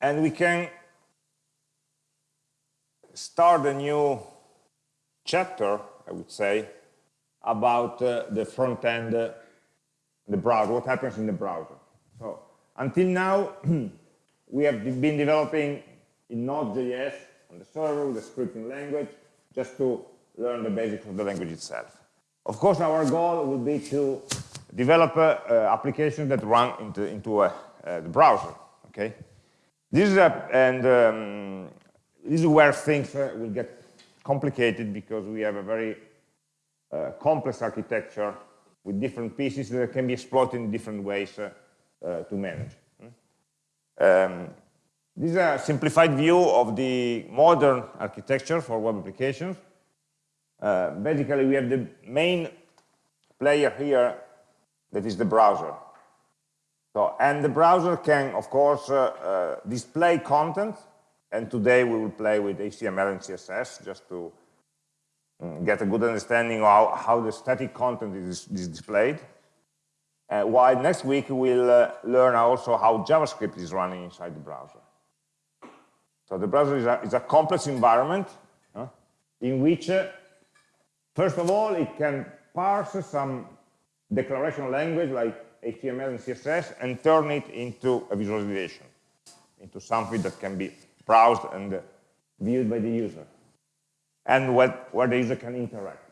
and we can start a new chapter, I would say, about uh, the front end, uh, the browser, what happens in the browser. So until now, we have been developing in Node.js on the server with the scripting language, just to learn the basics of the language itself. Of course, our goal will be to develop uh, uh, applications that run into, into uh, uh, the browser. Okay, this is a, and um, this is where things uh, will get complicated because we have a very uh, complex architecture with different pieces that can be exploited in different ways to manage. Um, this is a simplified view of the modern architecture for web applications. Uh, basically, we have the main player here that is the browser. So, and the browser can, of course, uh, uh, display content, and today we will play with HTML and CSS just to um, get a good understanding of how, how the static content is, is displayed. Uh, while next week we'll uh, learn also how JavaScript is running inside the browser. So the browser is a, is a complex environment in which, uh, first of all, it can parse some declaration language like HTML and CSS and turn it into a visualization, into something that can be browsed and viewed by the user, and where, where the user can interact.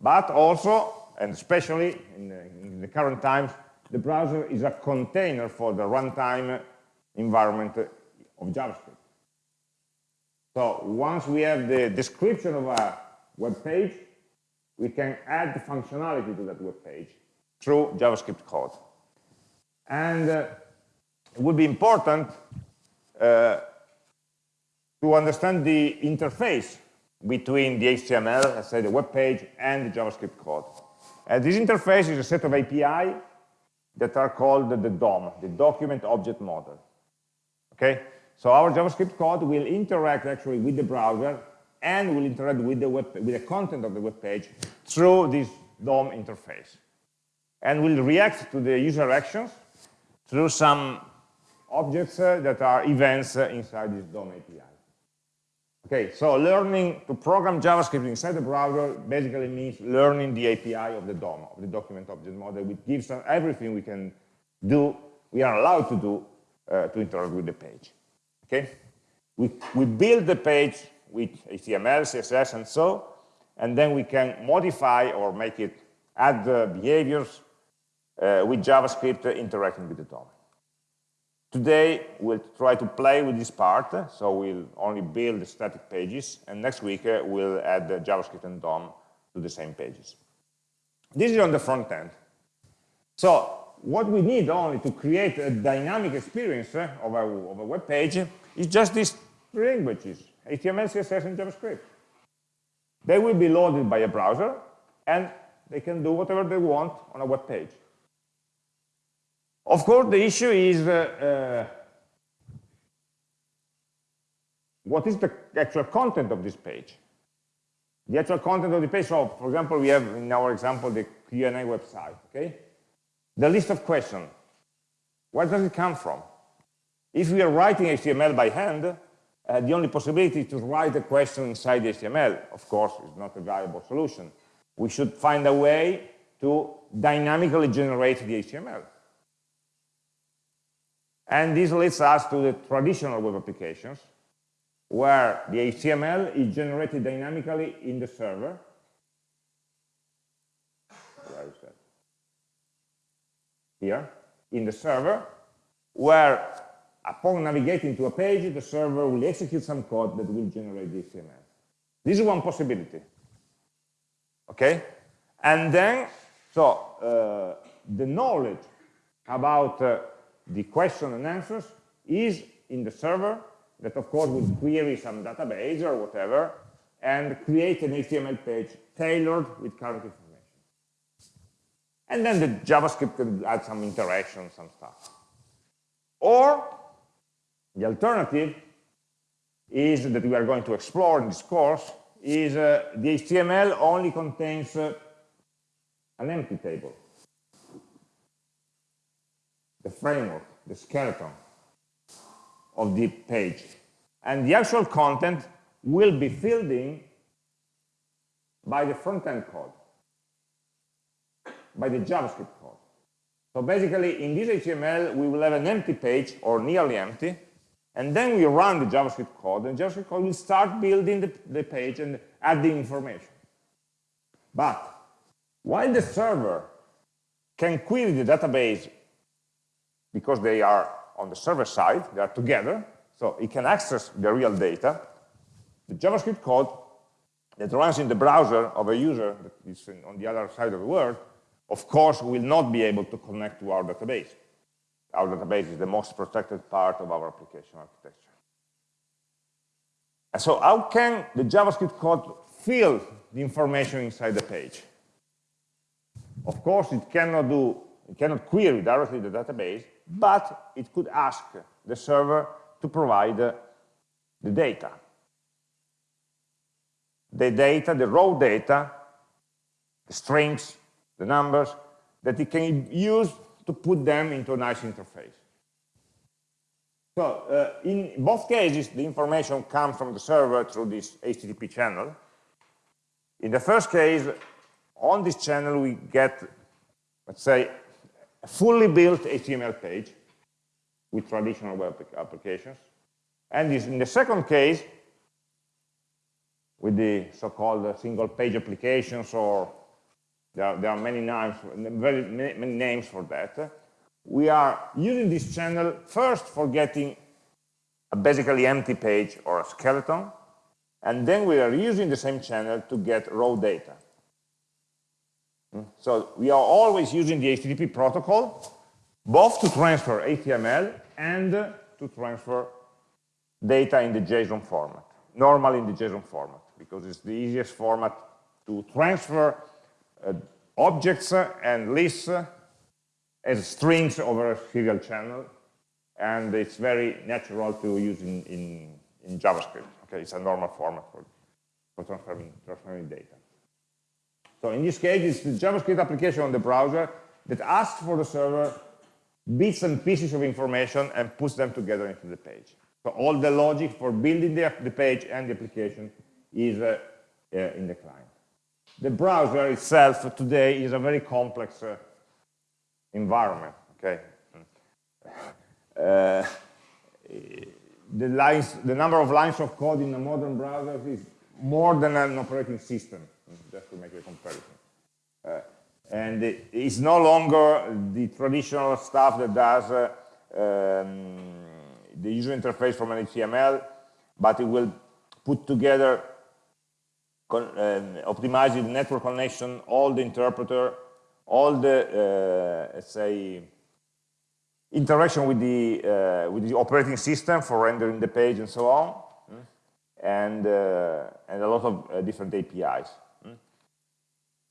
But also, and especially in the, in the current times, the browser is a container for the runtime environment of JavaScript. So once we have the description of a web page, we can add the functionality to that web page through JavaScript code. And uh, it would be important uh, to understand the interface between the HTML, let's say the web page, and the JavaScript code. And this interface is a set of API that are called the DOM, the Document Object Model. Okay, so our JavaScript code will interact actually with the browser and will interact with the, web, with the content of the web page through this DOM interface. And will react to the user actions through some objects uh, that are events uh, inside this DOM API. Okay, so learning to program JavaScript inside the browser basically means learning the API of the DOM, of the document object model, which gives us everything we can do, we are allowed to do uh, to interact with the page. Okay, we, we build the page with HTML, CSS, and so, and then we can modify or make it, add the behaviors uh, with JavaScript interacting with the DOM. Today, we'll try to play with this part, so we'll only build static pages, and next week uh, we'll add JavaScript and DOM to the same pages. This is on the front end. So what we need only to create a dynamic experience uh, of, a, of a web page is just these three languages, HTML, CSS, and JavaScript. They will be loaded by a browser, and they can do whatever they want on a web page. Of course, the issue is uh, uh, what is the actual content of this page? The actual content of the page, so for example, we have in our example the Q&A website, okay? The list of questions, where does it come from? If we are writing HTML by hand, uh, the only possibility is to write a question inside the HTML, of course, is not a viable solution. We should find a way to dynamically generate the HTML. And this leads us to the traditional web applications, where the HTML is generated dynamically in the server. Where is that? Here, in the server, where upon navigating to a page, the server will execute some code that will generate the HTML. This is one possibility. Okay? And then, so uh, the knowledge about uh, the question and answers is in the server that of course will query some database or whatever and create an HTML page tailored with current information. And then the JavaScript can add some interaction, some stuff. Or the alternative is that we are going to explore in this course is uh, the HTML only contains uh, an empty table the framework, the skeleton. of the page. And the actual content will be filled in by the front-end code, by the JavaScript code. So basically, in this HTML, we will have an empty page, or nearly empty, and then we run the JavaScript code, and JavaScript code will start building the, the page and add the information. But while the server can query the database because they are on the server side, they are together, so it can access the real data, the JavaScript code that runs in the browser of a user that is on the other side of the world, of course, will not be able to connect to our database. Our database is the most protected part of our application architecture. And so how can the JavaScript code fill the information inside the page? Of course, it cannot do, it cannot query directly the database, but it could ask the server to provide the data the data, the raw data, the strings, the numbers, that it can use to put them into a nice interface. So uh, in both cases, the information comes from the server through this HTTP channel. In the first case, on this channel, we get, let's say, a fully built HTML page with traditional web applications. And in the second case, with the so-called uh, single page applications or there are, there are many names, very many, many names for that. We are using this channel first for getting a basically empty page or a skeleton, and then we are using the same channel to get raw data. So we are always using the HTTP protocol, both to transfer HTML and uh, to transfer data in the JSON format, normally in the JSON format because it's the easiest format to transfer uh, objects uh, and lists uh, as strings over a serial channel. And it's very natural to use in, in, in JavaScript. Okay, it's a normal format for, for transferring, transferring data. So in this case, it's the JavaScript application on the browser that asks for the server bits and pieces of information and puts them together into the page. So all the logic for building the, the page and the application is uh, uh, in the client. The browser itself today is a very complex uh, environment, okay? Uh, the, lines, the number of lines of code in a modern browser is more than an operating system, just to make a comparison. Uh, and it's no longer the traditional stuff that does uh, um, the user interface from an HTML, but it will put together con, um, optimizing the network connection, all the interpreter, all the, uh, let's say, interaction with the, uh, with the operating system for rendering the page and so on, mm. and, uh, and a lot of uh, different APIs.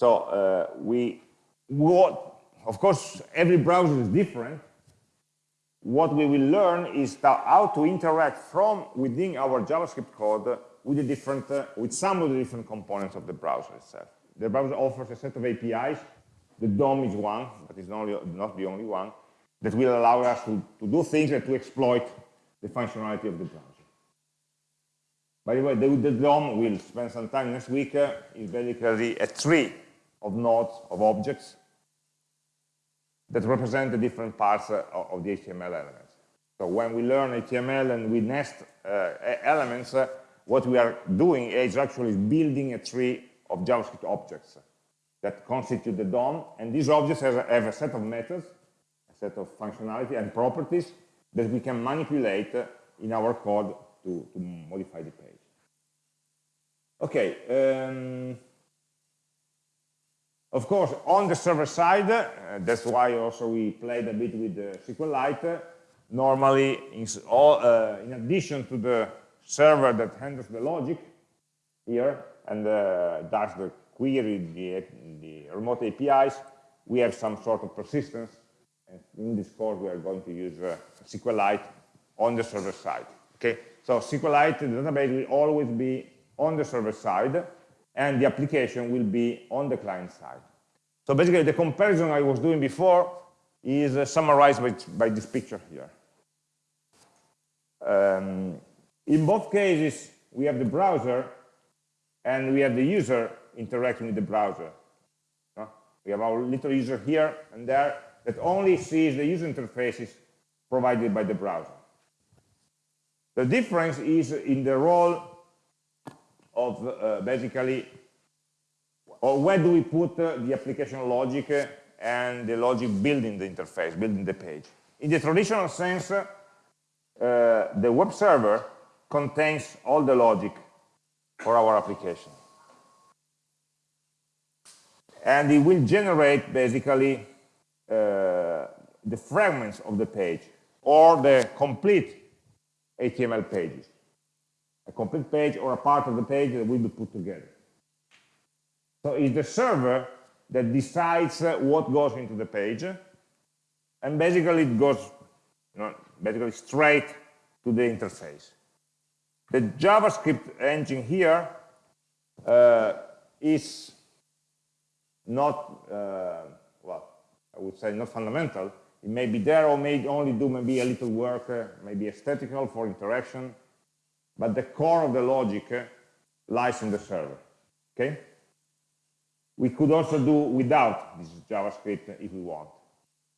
So uh, we, what, of course, every browser is different. What we will learn is how to interact from within our JavaScript code with, the different, uh, with some of the different components of the browser itself. The browser offers a set of APIs. The DOM is one, but it's not, not the only one, that will allow us to, to do things and to exploit the functionality of the browser. By the way, the, the DOM, we'll spend some time next week, uh, is basically a tree of nodes, of objects, that represent the different parts uh, of the HTML elements. So when we learn HTML and we nest uh, elements, uh, what we are doing is actually building a tree of JavaScript objects that constitute the DOM, and these objects have a, have a set of methods, a set of functionality and properties that we can manipulate in our code to, to modify the page. Okay, um, of course, on the server side, uh, that's why also we played a bit with the SQLite. Normally, in, all, uh, in addition to the server that handles the logic here and uh, does the query, the, the remote APIs, we have some sort of persistence. And in this course, we are going to use uh, SQLite on the server side. Okay, so SQLite, the database will always be on the server side, and the application will be on the client side. So basically, the comparison I was doing before is uh, summarized by, by this picture here. um, in both cases, we have the browser and we have the user interacting with the browser. We have our little user here and there that only sees the user interfaces provided by the browser. The difference is in the role of uh, basically, or where do we put uh, the application logic and the logic building the interface, building the page. In the traditional sense, uh, the web server contains all the logic for our application. And it will generate basically uh, the fragments of the page or the complete HTML pages. A complete page or a part of the page that will be put together. So it's the server that decides uh, what goes into the page and basically it goes you know, basically straight to the interface. The JavaScript engine here uh, is not, uh, well, I would say not fundamental. It may be there or may only do maybe a little work, uh, maybe aesthetical for interaction, but the core of the logic uh, lies in the server, okay? We could also do without this JavaScript if we want.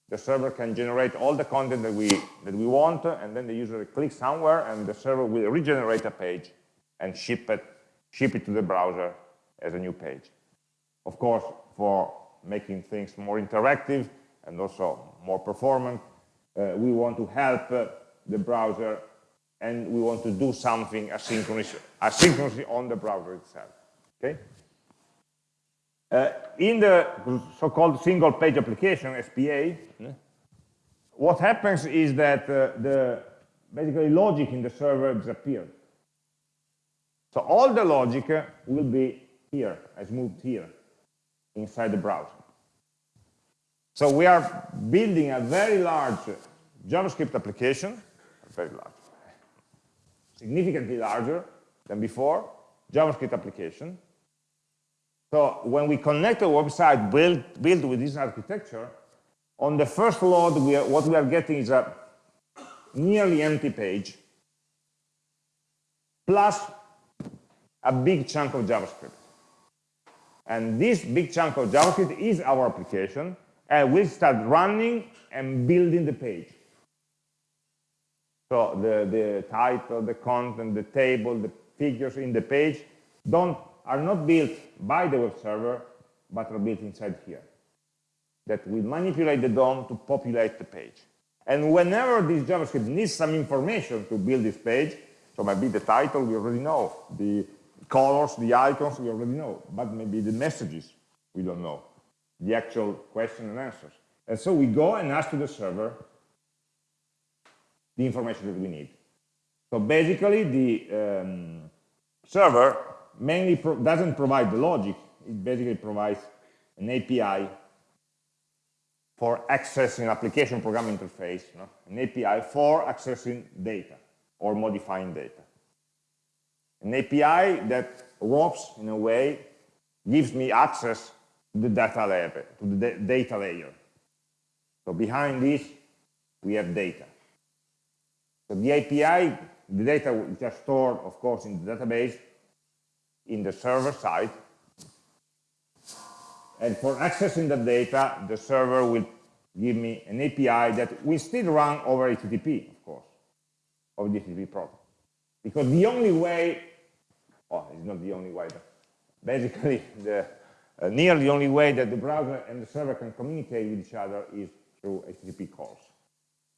The server can generate all the content that we, that we want, and then the user clicks somewhere, and the server will regenerate a page and ship it, ship it to the browser as a new page. Of course, for making things more interactive and also more performant, uh, we want to help uh, the browser and we want to do something asynchronous, asynchronously on the browser itself. Okay? Uh, in the so-called single page application, SPA, what happens is that uh, the basically logic in the server disappears. So all the logic uh, will be here, has moved here inside the browser. So we are building a very large JavaScript application, very large, significantly larger than before, JavaScript application. So when we connect a website built, built with this architecture, on the first load, we are, what we are getting is a nearly empty page plus a big chunk of JavaScript. And this big chunk of JavaScript is our application, and we'll start running and building the page. So the, the title, the content, the table, the figures in the page don't, are not built by the web server, but are built inside here. That will manipulate the DOM to populate the page. And whenever this JavaScript needs some information to build this page, so maybe the title we already know, the colors, the icons, we already know, but maybe the messages, we don't know, the actual question and answers. And so we go and ask to the server the information that we need. So basically, the um, server mainly pro doesn't provide the logic, it basically provides an API for accessing application program interface, no? an API for accessing data or modifying data an API that ropes, in a way, gives me access to the data layer, to the data layer. So behind this, we have data. So the API, the data is just stored, of course, in the database, in the server side. And for accessing the data, the server will give me an API that will still run over HTTP, of course, over the HTTP protocol. Because the only way oh, it's not the only way, but basically the uh, nearly the only way that the browser and the server can communicate with each other is through HTTP calls.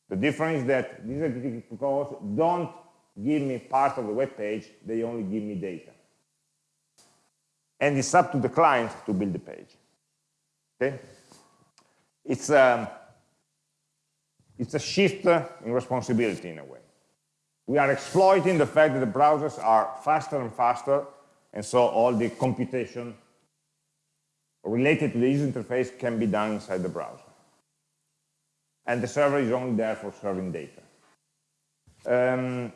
The difference is that these HTTP calls don't give me part of the web page, they only give me data. And it's up to the client to build the page. Okay? It's, um, it's a shift in responsibility in a way we are exploiting the fact that the browsers are faster and faster, and so all the computation related to the user interface can be done inside the browser. And the server is only there for serving data. Um,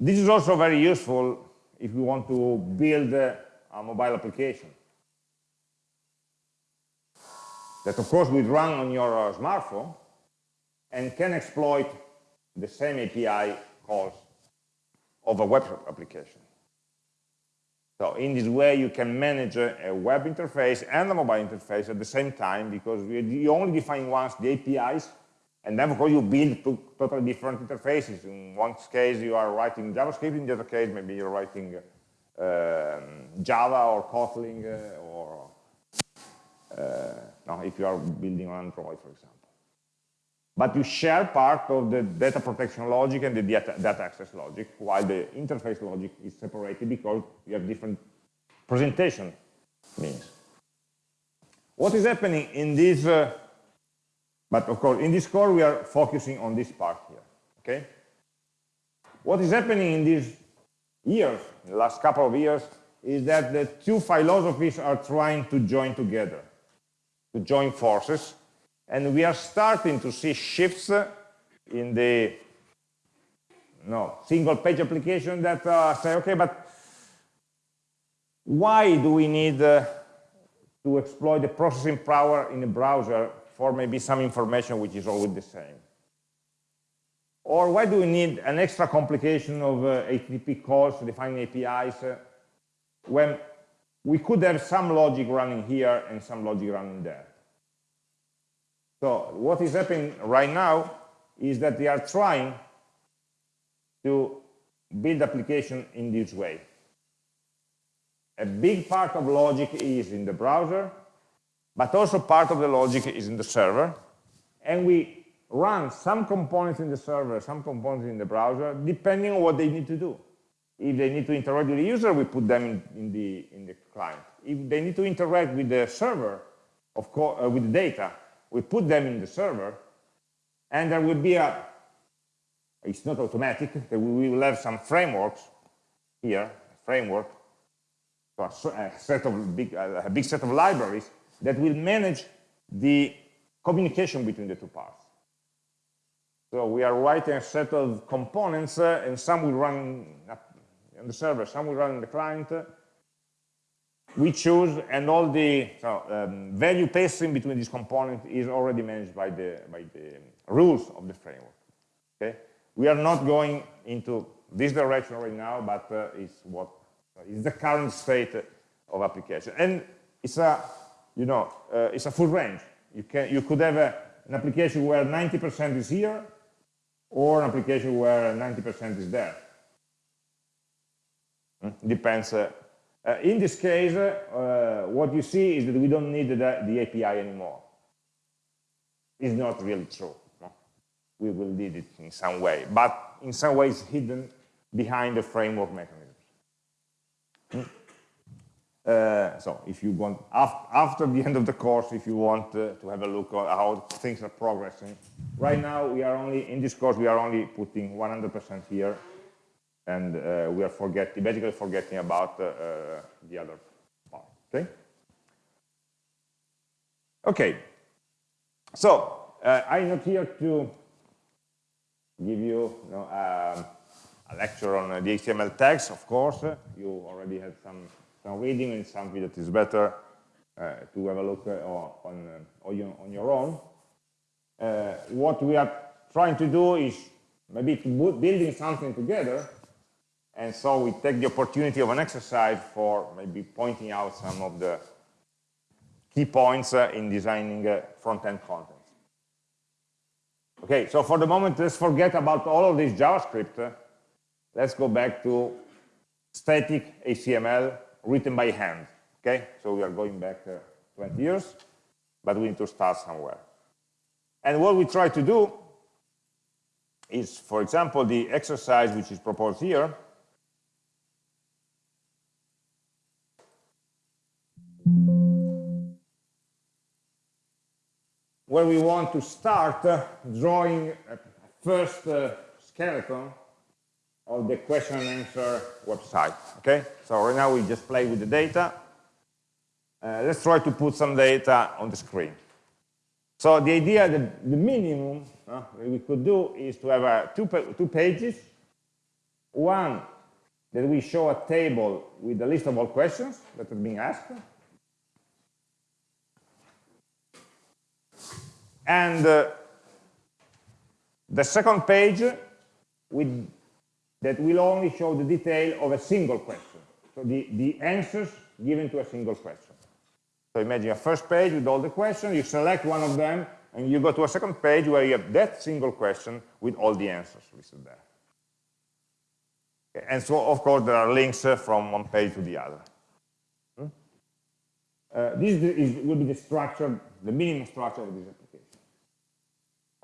this is also very useful if you want to build a, a mobile application. That of course will run on your uh, smartphone and can exploit the same API calls of a web application. So in this way, you can manage a web interface and a mobile interface at the same time because you only define once the APIs, and then of course you build two totally different interfaces. In one case, you are writing JavaScript. In the other case, maybe you're writing um, Java or Kotlin uh, or uh, no, if you are building on Android, for example. But you share part of the data protection logic and the data, data access logic, while the interface logic is separated because you have different presentation means. What is happening in this, uh, but of course, in this core, we are focusing on this part here, okay? What is happening in these years, in the last couple of years, is that the two philosophies are trying to join together, to join forces, and we are starting to see shifts in the no, single page application that uh, say, okay, but why do we need uh, to exploit the processing power in a browser for maybe some information which is always the same? Or why do we need an extra complication of uh, HTTP calls define APIs uh, when we could have some logic running here and some logic running there? So what is happening right now is that they are trying to build application in this way. A big part of logic is in the browser, but also part of the logic is in the server. And we run some components in the server, some components in the browser, depending on what they need to do. If they need to interact with the user, we put them in, in the, in the client. If they need to interact with the server, of course, uh, with the data, we put them in the server, and there will be a, it's not automatic, that we will have some frameworks here, framework, so a set of big, a big set of libraries that will manage the communication between the two parts. So we are writing a set of components, uh, and some will run on the server, some will run on the client, we choose, and all the so, um, value passing between these components is already managed by the, by the rules of the framework. Okay? We are not going into this direction right now, but uh, it's what is the current state of application. And it's a, you know, uh, it's a full range. You can, you could have a, an application where 90% is here, or an application where 90% is there. Hmm? Depends uh, uh, in this case, uh, what you see is that we don't need the, the API anymore. It's not really true. No? We will need it in some way, but in some ways hidden behind the framework mechanisms. Hmm? Uh, so if you want, after, after the end of the course, if you want uh, to have a look at how things are progressing, right now we are only, in this course, we are only putting 100% here and uh, we are forgetting, basically forgetting about uh, uh, the other part, okay? Okay, so I'm not here to give you, you know, um, a lecture on the HTML tags, of course. You already had some, some reading and something that is better uh, to have a look uh, on, uh, on, your, on your own. what we are trying to do is maybe to building something together and so we take the opportunity of an exercise for maybe pointing out some of the key points uh, in designing uh, front-end contents. Okay, so for the moment, let's forget about all of this JavaScript. Let's go back to static HTML written by hand. Okay, so we are going back uh, 20 years, but we need to start somewhere. And what we try to do is, for example, the exercise which is proposed here, where we want to start uh, drawing a first uh, skeleton of the question and answer website. Okay, so right now we just play with the data. Uh, let's try to put some data on the screen. So the idea that the minimum uh, we could do is to have uh, two, two pages. One that we show a table with a list of all questions that are being asked. And uh, the second page with, that will only show the detail of a single question. So the, the answers given to a single question. So imagine a first page with all the questions, you select one of them, and you go to a second page where you have that single question with all the answers listed there. And so, of course, there are links uh, from one page to the other. Hmm? Uh, this is, will be the structure, the minimum structure of this.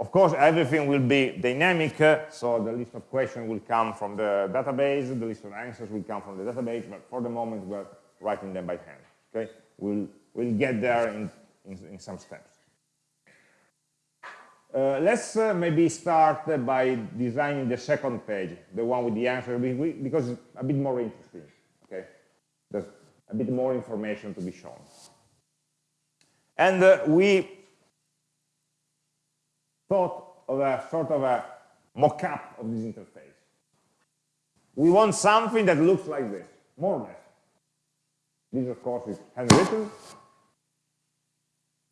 Of course, everything will be dynamic, uh, so the list of questions will come from the database, the list of answers will come from the database, but for the moment, we're writing them by hand. Okay, we'll we'll get there in in, in some steps. Uh, let's uh, maybe start uh, by designing the second page, the one with the answer, because it's a bit more interesting. Okay, there's a bit more information to be shown, and uh, we thought of a sort of a mock-up of this interface. We want something that looks like this, more or less. This, of course, is handwritten.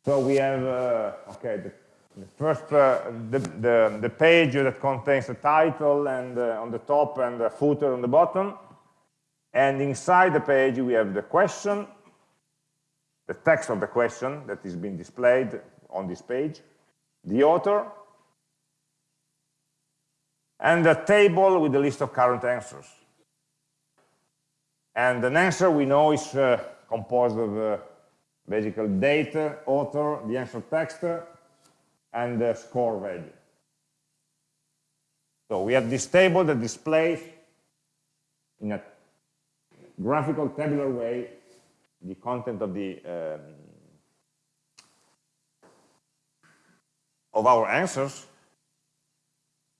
So we have, uh, okay, the the first, uh, the, the, the, page that contains the title and uh, on the top and the footer on the bottom. And inside the page, we have the question, the text of the question that is being displayed on this page, the author, and a table with the list of current answers. And an answer we know is uh, composed of uh, basically date, author, the answer text, and the score value. So we have this table that displays in a graphical tabular way the content of the um, of our answers.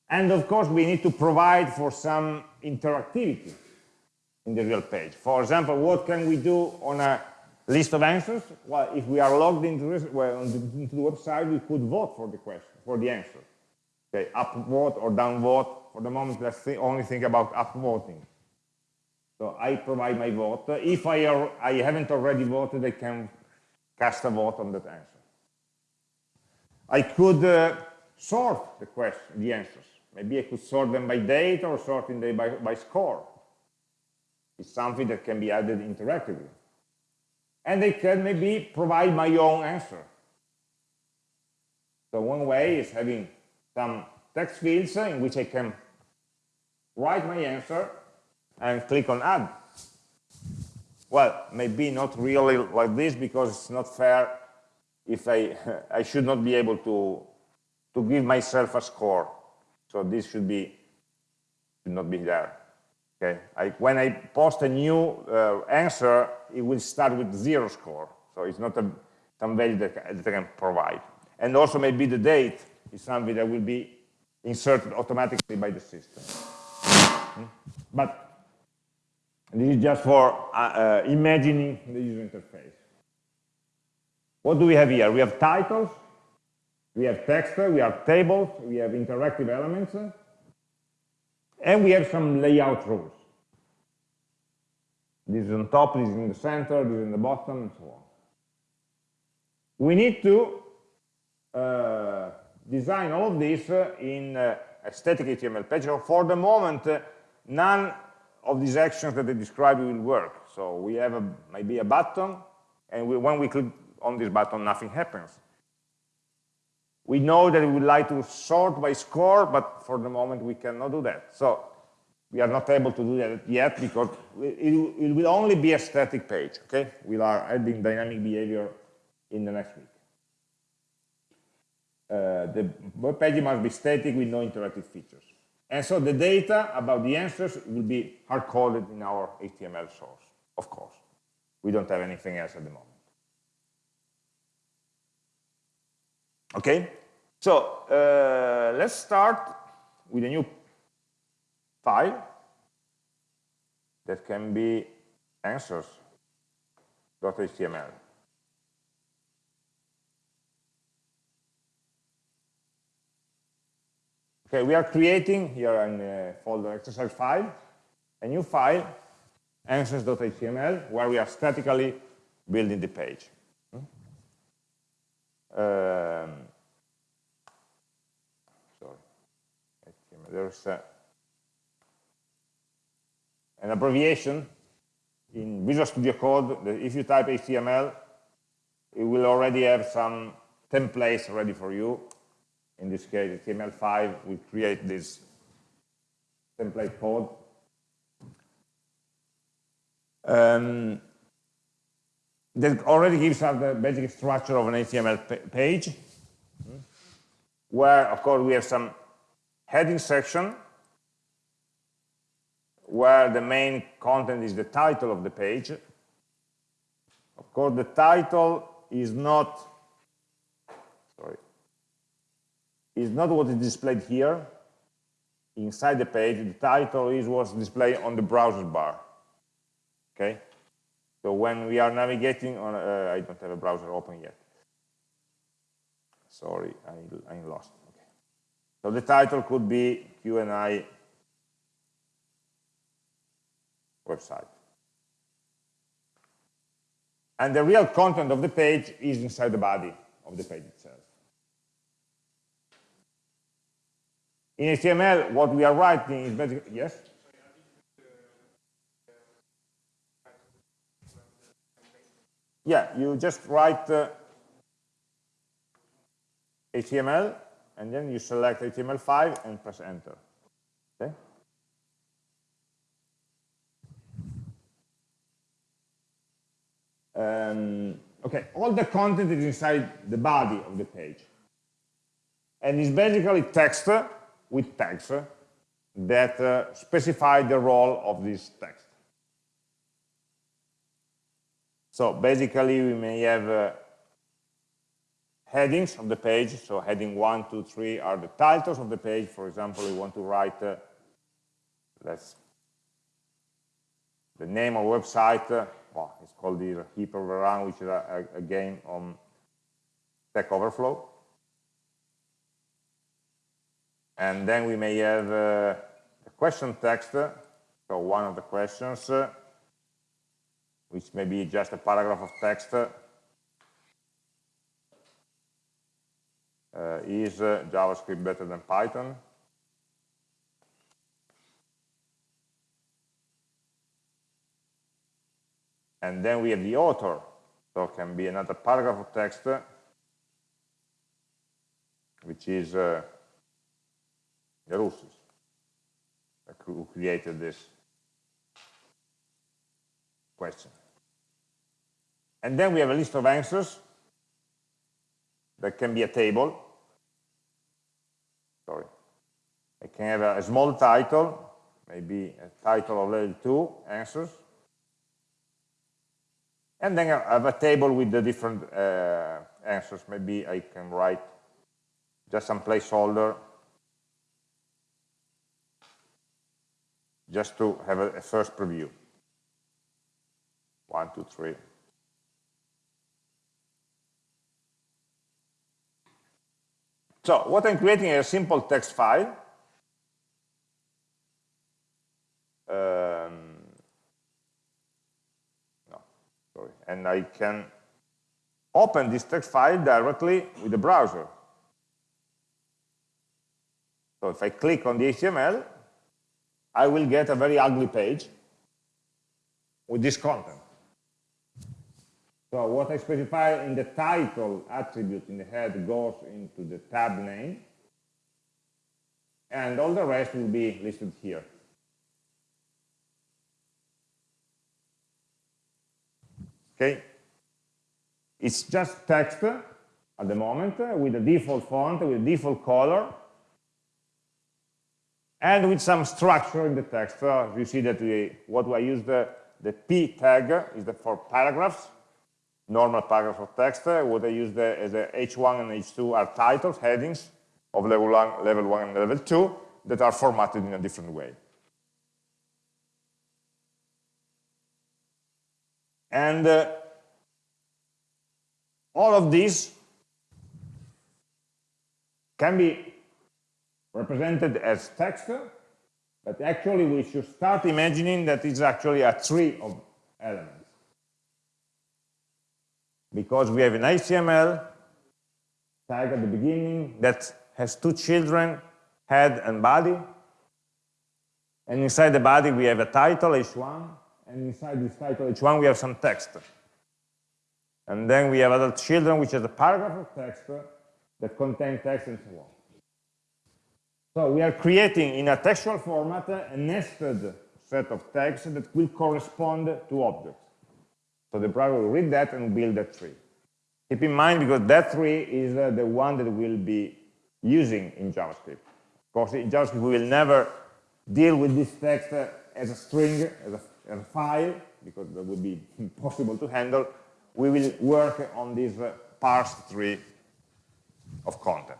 And of course, we need to provide for some interactivity in the real page. For example, what can we do on a list of answers? Well, if we are logged into, well, into the website, we could vote for the question, for the answer. Okay, up vote or down vote. For the moment, let's th only think about upvoting. So I provide my vote. If I, are, I haven't already voted, I can cast a vote on that answer. I could uh, sort the question, the answers. Maybe I could sort them by date or sorting them by, by score. It's something that can be added interactively and I can maybe provide my own answer. So one way is having some text fields in which I can write my answer and click on add. Well, maybe not really like this because it's not fair if I, I should not be able to, to give myself a score. So this should be, should not be there. Okay, I, when I post a new uh, answer, it will start with zero score. So it's not a, some value that, that I can provide. And also maybe the date is something that will be inserted automatically by the system. Hmm? But this is just for uh, uh, imagining the user interface. What do we have here? We have titles, we have text, we have tables, we have interactive elements, and we have some layout rules. This is on top, this is in the center, this is in the bottom, and so on. We need to uh, design all of this uh, in uh, a static HTML page. So for the moment, uh, none of these actions that I described will work. So we have a, maybe a button, and we, when we click on this button, nothing happens. We know that we would like to sort by score, but for the moment we cannot do that. So we are not able to do that yet because it, will only be a static page, okay? We are adding dynamic behavior in the next week. Uh, the web page must be static with no interactive features. And so the data about the answers will be hard-coded in our HTML source, of course. We don't have anything else at the moment. Okay, so uh, let's start with a new file that can be answers.html. Okay, we are creating here in the folder exercise file, a new file, answers.html, where we are statically building the page. Um, there's a, an abbreviation in Visual Studio Code that if you type HTML, it will already have some templates ready for you. In this case, HTML5 will create this template code. Um, that already gives us the basic structure of an HTML page, where, of course, we have some heading section, where the main content is the title of the page. Of course, the title is not, sorry, is not what is displayed here inside the page. The title is what's displayed on the browser bar. Okay? So when we are navigating on, uh, I don't have a browser open yet. Sorry, I, I lost. Okay. So the title could be Q&A website. And the real content of the page is inside the body of the page itself. In HTML, what we are writing is basically, yes? Yeah, you just write uh, HTML, and then you select HTML5 and press enter. Okay? Um, okay, all the content is inside the body of the page. And it's basically text with tags that uh, specify the role of this text. So basically, we may have uh, headings of the page. So heading one, two, three are the titles of the page. For example, we want to write, uh, let's, the name of website. Uh, well, it's called the Heap Overrun, which is a, a, a game on Stack Overflow. And then we may have uh, a question text. So one of the questions, uh, which may be just a paragraph of text uh, is uh, JavaScript better than Python? And then we have the author. So it can be another paragraph of text, which is uh, who created this question. And then we have a list of answers that can be a table. Sorry. I can have a, small title, maybe a title of level 2 answers. And then I have a table with the different uh, answers. Maybe I can write just some placeholder just to have a, a first preview. One, two, three. So what I'm creating is a simple text file. Um, no, sorry. And I can open this text file directly with the browser. So if I click on the HTML, I will get a very ugly page with this content. So what I specify in the title attribute in the head goes into the tab name, and all the rest will be listed here. Okay? It's just text at the moment with a default font, with a default color, and with some structure in the text. Uh, you see that we, what I use the, the P tag is the for paragraphs, normal paragraph of text. What I use the, as a H1 and H2 are titles, headings of level one, level one and level two that are formatted in a different way. And uh, all of these can be represented as text, but actually we should start imagining that it's actually a tree of elements because we have an HTML tag at the beginning that has two children head and body. And inside the body, we have a title, h1, and inside this title h1, we have some text. And then we have adult children, which is a paragraph of text that contain text and so on. So we are creating in a textual format a nested set of tags that will correspond to objects. So the browser will read that and build that tree. Keep in mind, because that tree is uh, the one that we'll be using in JavaScript. Of course, in JavaScript, we will never deal with this text uh, as a string, as a, as a, file, because that would be impossible to handle. We will work on this uh, parsed tree of content,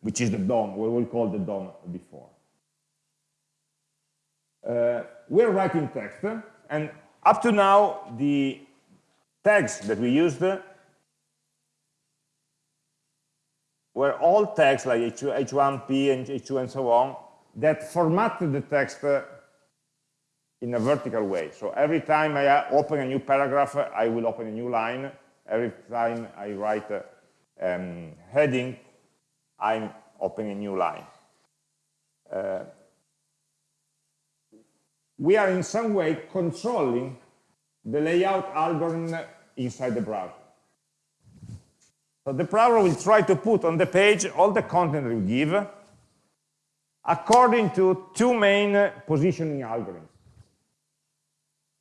which is the DOM, what we call the DOM before. Uh, we're writing text, and up to now, the tags that we used uh, were all tags like h1p and h2 and so on that formatted the text uh, in a vertical way. So every time I uh, open a new paragraph, I will open a new line. Every time I write a um, heading, I'm opening a new line. Uh, we are in some way controlling the layout algorithm inside the browser. So the browser will try to put on the page all the content we give according to two main positioning algorithms.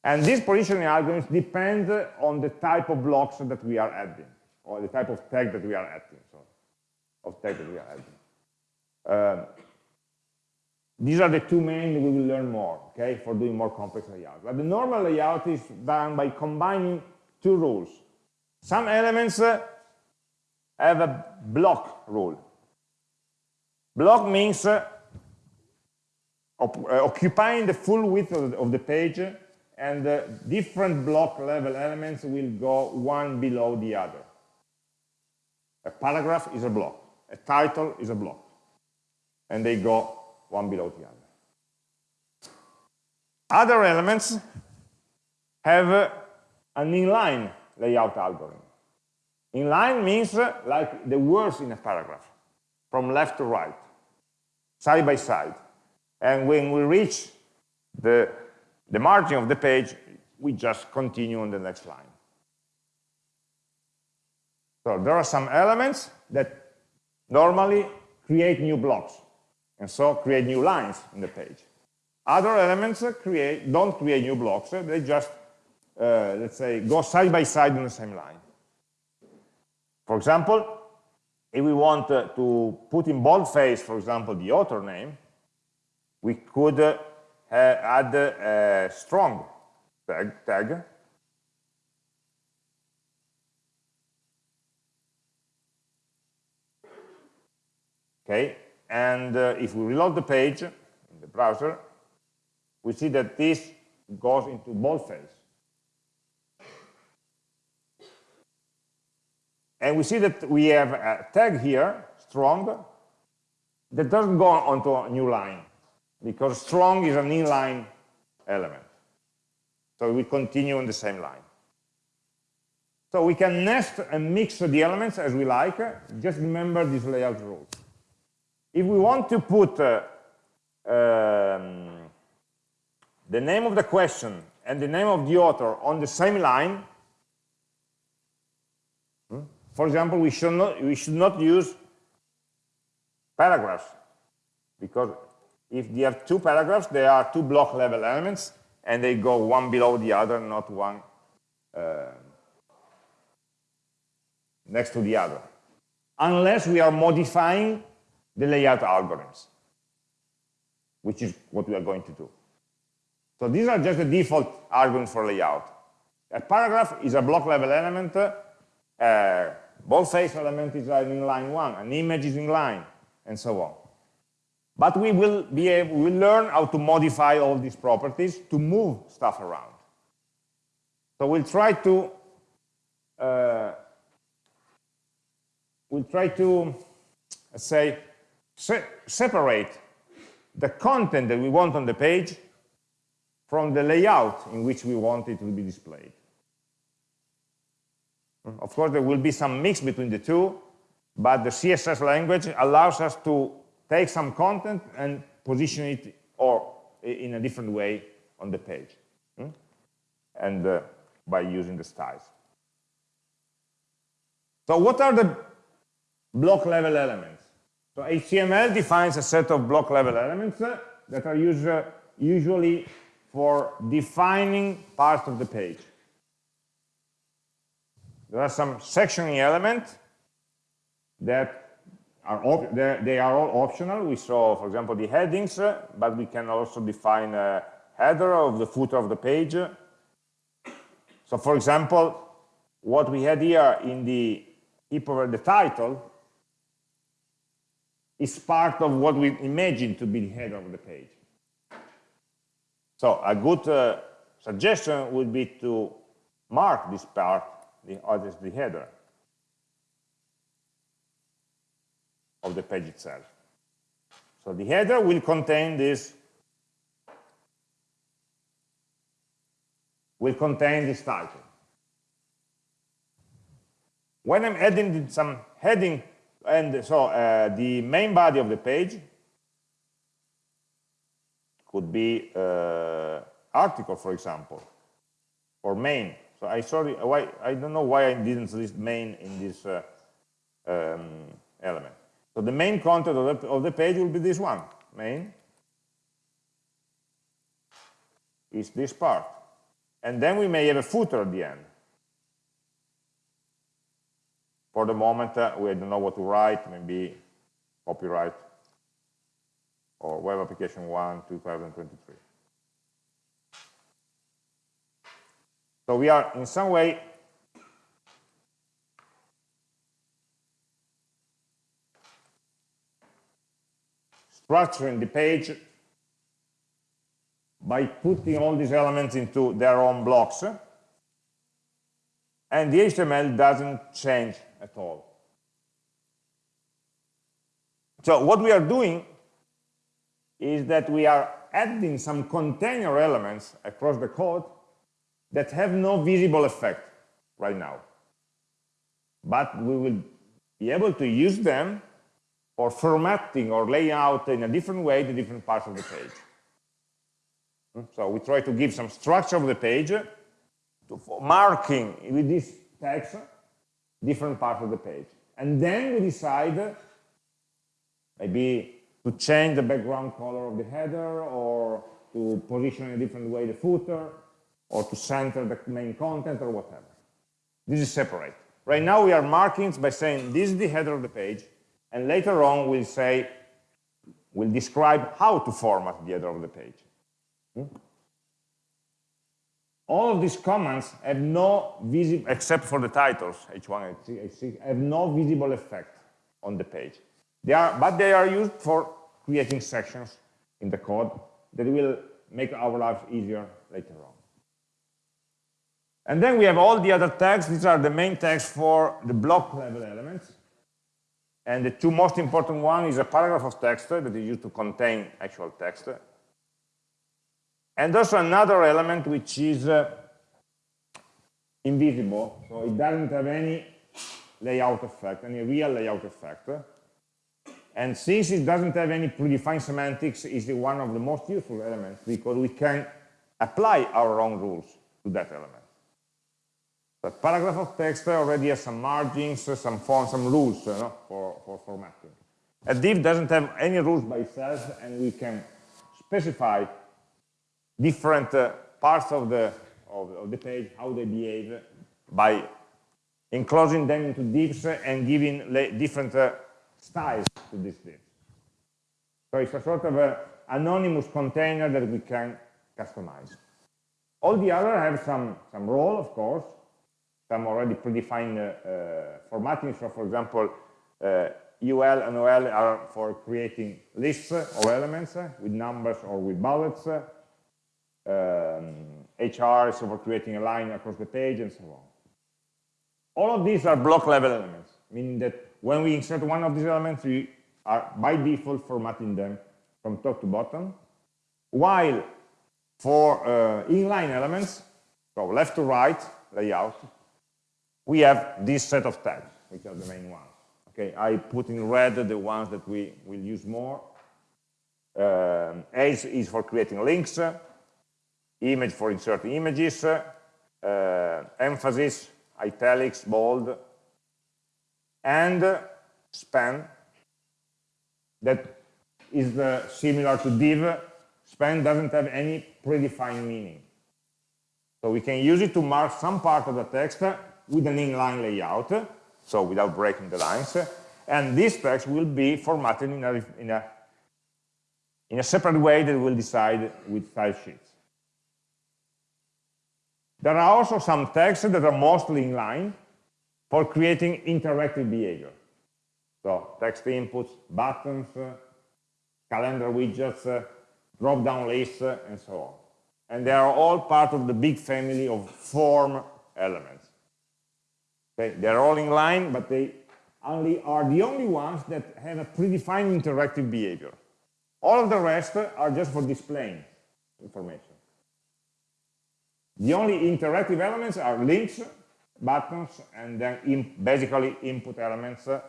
And these positioning algorithms depend on the type of blocks that we are adding, or the type of tag that we are adding, sorry, of tag that we are adding. Uh, these are the two main we will learn more, okay, for doing more complex layout. But the normal layout is done by combining two rules. Some elements uh, have a block rule. Block means uh, uh, occupying the full width of the, of the page and uh, different block level elements will go one below the other. A paragraph is a block, a title is a block, and they go one below the other. Other elements have an inline layout algorithm. Inline means uh, like the words in a paragraph, from left to right, side by side. And when we reach the, the margin of the page, we just continue on the next line. So there are some elements that normally create new blocks and so create new lines in the page. Other elements create, don't create new blocks, they just, uh, let's say, go side by side in the same line. For example, if we want uh, to put in boldface, for example, the author name, we could uh, add a strong tag, tag okay and uh, if we reload the page in the browser, we see that this goes into boldface. And we see that we have a tag here, strong, that doesn't go onto a new line, because strong is an inline element. So we continue on the same line. So we can nest and mix the elements as we like. Just remember these layout rules. If we want to put uh, um, the name of the question and the name of the author on the same line, hmm, for example, we should not, we should not use paragraphs because if you have two paragraphs, they are two block level elements and they go one below the other, not one uh, next to the other. Unless we are modifying the layout algorithms, which is what we are going to do. So these are just the default algorithms for layout. A paragraph is a block level element, a boldface element is in line one, an image is in line, and so on. But we will be able, we learn how to modify all these properties to move stuff around. So we'll try to uh, we'll try to say se separate the content that we want on the page from the layout in which we want it to be displayed. Of course, there will be some mix between the two, but the CSS language allows us to take some content and position it or in a different way on the page. Hmm? And uh, by using the styles. So what are the block level elements? So HTML defines a set of block level elements uh, that are used, uh, usually for defining parts of the page. There are some sectioning elements that are they are all optional. We saw, for example, the headings, uh, but we can also define a header of the footer of the page. So, for example, what we had here in the the title is part of what we imagine to be the header of the page. So a good uh, suggestion would be to mark this part the, as the header of the page itself. So the header will contain this will contain this title. When I'm adding some heading, and so uh, the main body of the page could be uh, article, for example, or main. So I sorry, why I don't know why I didn't list main in this uh, um, element. So the main content of the, of the page will be this one, main is this part. And then we may have a footer at the end. For the moment, uh, we don't know what to write, maybe copyright or web application 1, 2023. So we are in some way structuring the page by putting all these elements into their own blocks and the HTML doesn't change at all. So what we are doing is that we are adding some container elements across the code that have no visible effect right now. But we will be able to use them for formatting or layout in a different way the different parts of the page. Hmm? So we try to give some structure of the page, to, marking with this text different parts of the page. And then we decide maybe to change the background color of the header or to position in a different way the footer or to center the main content or whatever. This is separate. Right now we are marking by saying this is the header of the page and later on we'll say, we'll describe how to format the header of the page. Hmm? All of these commands have no visible, except for the titles, H1, H6, H6, have no visible effect on the page. They are, but they are used for creating sections in the code that will make our lives easier later on. And then we have all the other tags. These are the main tags for the block level elements. And the two most important one is a paragraph of text that is used to contain actual text and also another element which is uh, invisible, so it doesn't have any layout effect, any real layout effect. And since it doesn't have any predefined semantics, it's one of the most useful elements because we can apply our own rules to that element. The paragraph of text already has some margins, some fonts, some rules you know, for, for formatting. A div doesn't have any rules by itself, and we can specify different uh, parts of the, of, of, the page, how they behave, by enclosing them into divs and giving different uh, styles to these divs. So it's a sort of a anonymous container that we can customize. All the other have some, some role, of course, some already predefined uh, uh, formatting. So, for example, uh, UL and OL are for creating lists of elements with numbers or with bullets um, HR, so for creating a line across the page and so on. All of these are block level elements, meaning that when we insert one of these elements, we are by default formatting them from top to bottom, while for uh, inline elements, so left to right layout, we have this set of tags, which are the main ones. Okay, I put in red the ones that we will use more. Um, H is for creating links, image for inserting images, uh, emphasis, italics, bold, and span that is uh, similar to div. Span doesn't have any predefined meaning. So we can use it to mark some part of the text with an inline layout, so without breaking the lines. And this text will be formatted in a, in a, in a separate way that we'll decide with style sheets. There are also some texts that are mostly inline for creating interactive behavior. So text inputs, buttons, uh, calendar widgets, uh, drop-down lists, uh, and so on. And they are all part of the big family of form elements. Okay, they're all in line, but they only are the only ones that have a predefined interactive behavior. All of the rest are just for displaying information. The only interactive elements are links, buttons, and then in basically input elements uh,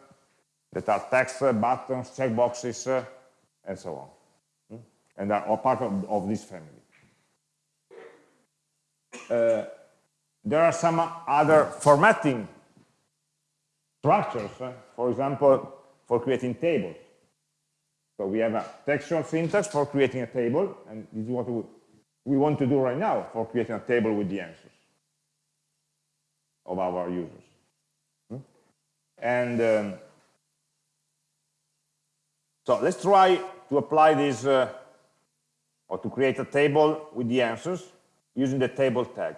that are text, buttons, checkboxes, uh, and so on. Hmm? And are all part of, of this family. Uh, there are some other formatting structures, uh, for example, for creating tables. So we have a textual syntax for creating a table, and this is what we, we want to do right now for creating a table with the answers of our users. Hmm? And um, so let's try to apply this, uh, or to create a table with the answers using the table tag.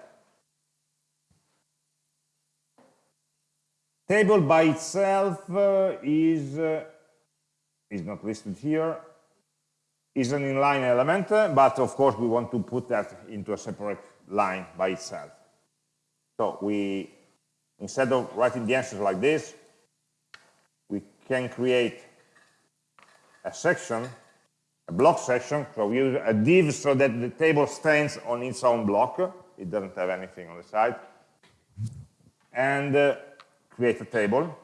Table by itself uh, is, uh, is not listed here, is an inline element, but of course we want to put that into a separate line by itself. So we, instead of writing the answers like this, we can create a section, a block section, so we use a div so that the table stands on its own block, it doesn't have anything on the side, and uh, create a table.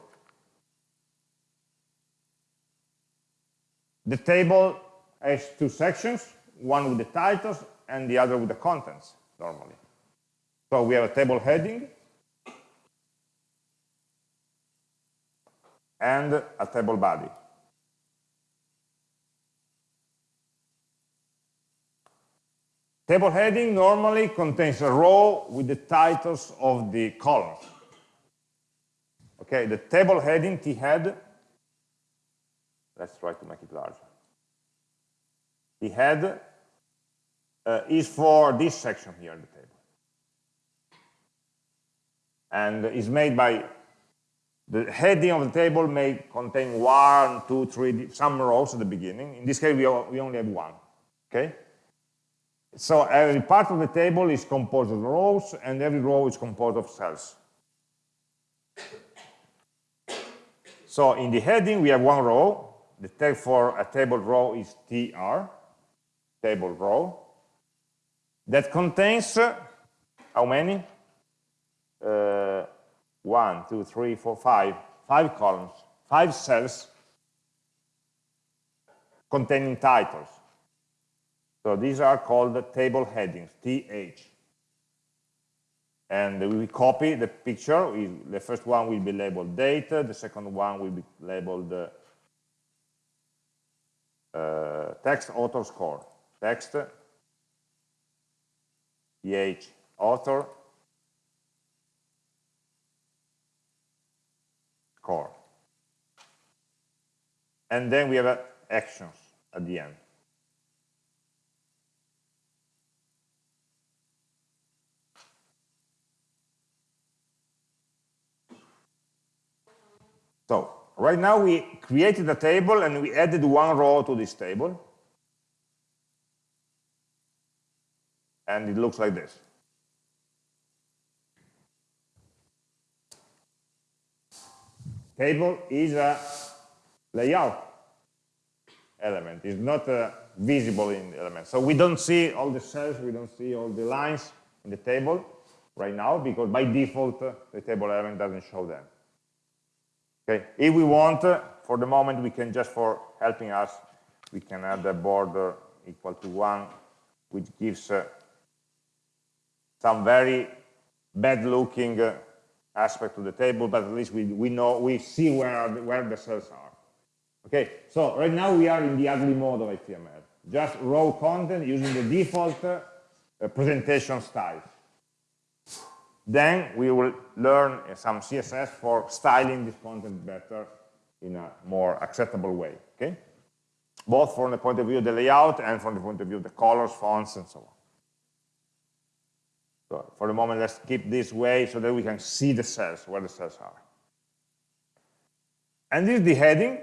The table has two sections, one with the titles and the other with the contents, normally. So we have a table heading and a table body. Table heading normally contains a row with the titles of the columns. Okay, the table heading, T head, let's try to make it larger. T head uh, is for this section here in the table. And is made by, the heading of the table may contain one, two, three, some rows at the beginning. In this case, we, we only have one, okay? So every part of the table is composed of rows, and every row is composed of cells. So in the heading, we have one row. The tag for a table row is tr, table row, that contains how many? Uh, one, two, three, four, five, five columns, five cells containing titles. So these are called the table headings, TH and we copy the picture. We, the first one will be labeled date, the second one will be labeled uh, text author score, text, ph author, score. And then we have uh, actions at the end. So right now we created a table and we added one row to this table. And it looks like this. Table is a layout element. It's not uh, visible in the element. So we don't see all the cells, we don't see all the lines in the table right now because by default uh, the table element doesn't show them. Okay, if we want, uh, for the moment, we can just for helping us, we can add a border equal to one, which gives uh, some very bad looking uh, aspect to the table, but at least we, we know, we see where, the, where the cells are. Okay, so right now we are in the ugly mode of HTML, just raw content using the default uh, presentation style. Then we will learn uh, some CSS for styling this content better in a more acceptable way, okay? Both from the point of view of the layout and from the point of view of the colors, fonts, and so on. So for the moment, let's keep this way so that we can see the cells, where the cells are. And this is the heading,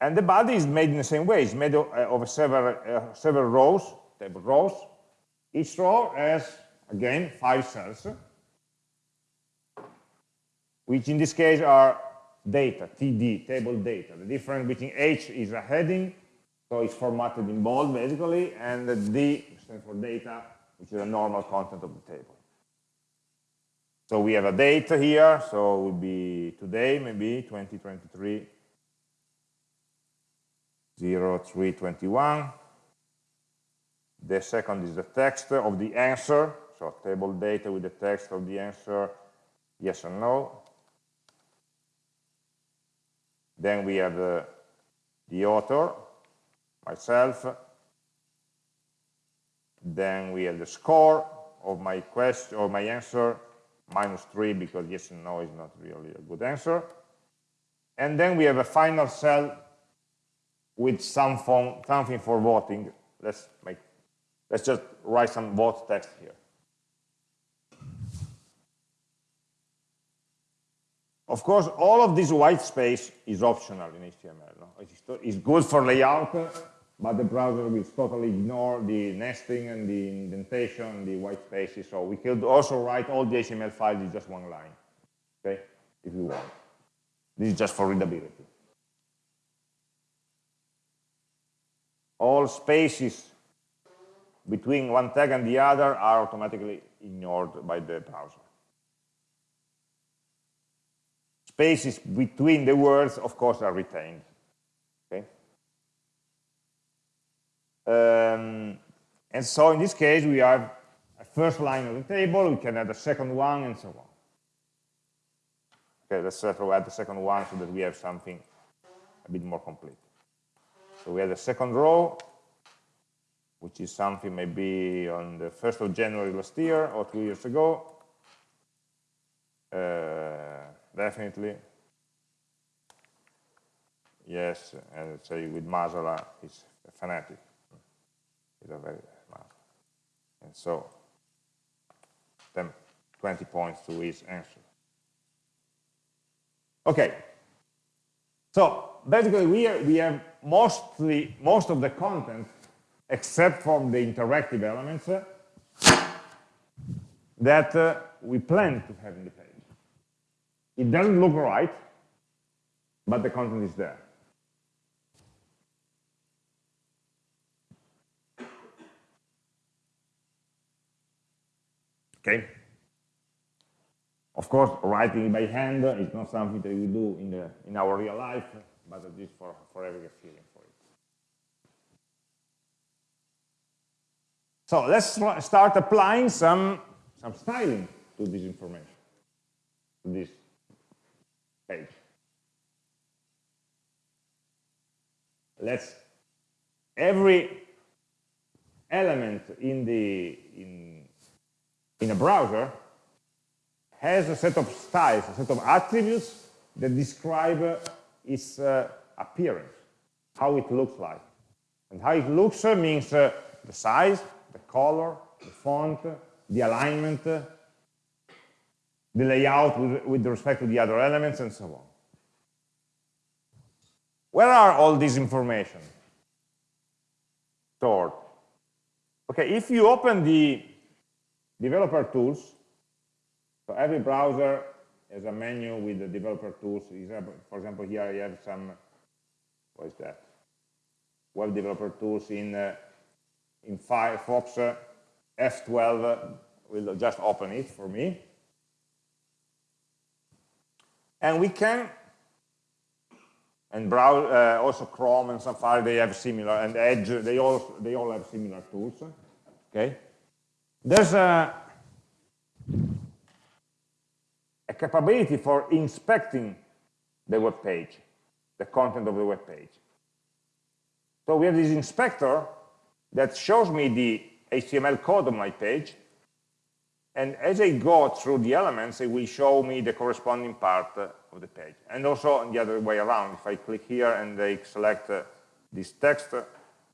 and the body is made in the same way. It's made of, uh, of several, uh, several rows, table rows. Each row has, again, five cells, which in this case are data, TD, table data. The difference between H is a heading, so it's formatted in bold, basically, and the D stands for data, which is the normal content of the table. So we have a date here, so it would be today, maybe 2023, 0321. The second is the text of the answer, so table data with the text of the answer, yes or no. Then we have uh, the author, myself. Then we have the score of my question or my answer, minus 3 because yes and no is not really a good answer. And then we have a final cell with some form, something for voting. Let's make let's just write some vote text here. Of course, all of this white space is optional in HTML. No? It's good for layout, but the browser will totally ignore the nesting and the indentation the white spaces. So we could also write all the HTML files in just one line, okay, if you want. This is just for readability. All spaces between one tag and the other are automatically ignored by the browser. Spaces between the words, of course, are retained. Um, and so in this case, we have a first line of the table, we can add a second one, and so on. Okay, let's to add the second one so that we have something a bit more complete. So we have the second row, which is something maybe on the 1st of January last year or two years ago. Uh, definitely. Yes, and say with Masala, he's a fanatic a very. And so, then 20 points to his answer. Okay. So basically, we, are, we have mostly most of the content, except from the interactive elements, uh, that uh, we plan to have in the page. It doesn't look right, but the content is there. Okay? Of course, writing by hand is not something that we do in, the, in our real life, but at least for, for having a feeling for it. So let's start applying some, some styling to this information, to this page. Let's, every element in the, in in a browser has a set of styles, a set of attributes that describe its uh, appearance, how it looks like. And how it looks uh, means uh, the size, the color, the font, the alignment, the layout with, with respect to the other elements, and so on. Where are all these information stored? Okay, if you open the Developer tools. So every browser has a menu with the developer tools. For example, here I have some, what is that? Web developer tools in, uh, in Firefox. Uh, F12 will just open it for me. And we can and browse, uh, also Chrome and Safari, they have similar, and Edge, they all, they all have similar tools, okay? There's a, a capability for inspecting the web page, the content of the web page. So we have this inspector that shows me the HTML code of my page, and as I go through the elements, it will show me the corresponding part uh, of the page. And also the other way around, if I click here and I select uh, this text, uh,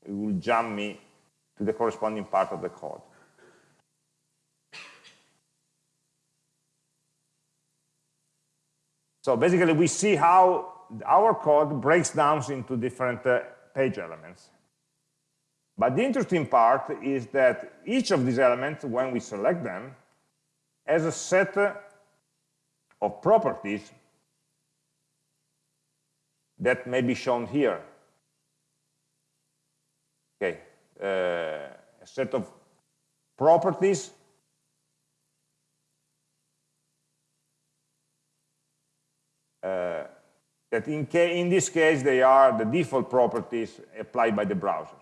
it will jump me to the corresponding part of the code. So basically, we see how our code breaks down into different uh, page elements. But the interesting part is that each of these elements, when we select them, has a set of properties that may be shown here. Okay, uh, a set of properties uh, that in, in, this case they are the default properties applied by the browser.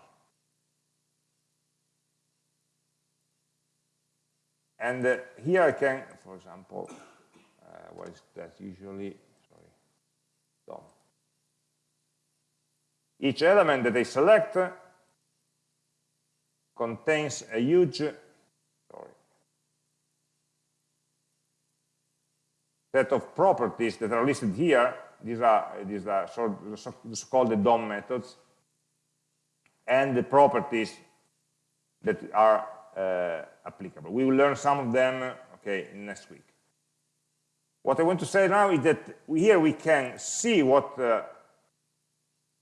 And uh, here I can, for example, uh, what is that usually? Sorry, DOM. Each element that I select contains a huge, sorry, set of properties that are listed here. These are these are so-called the DOM methods, and the properties that are uh, applicable. We will learn some of them okay, next week. What I want to say now is that here we can see what uh,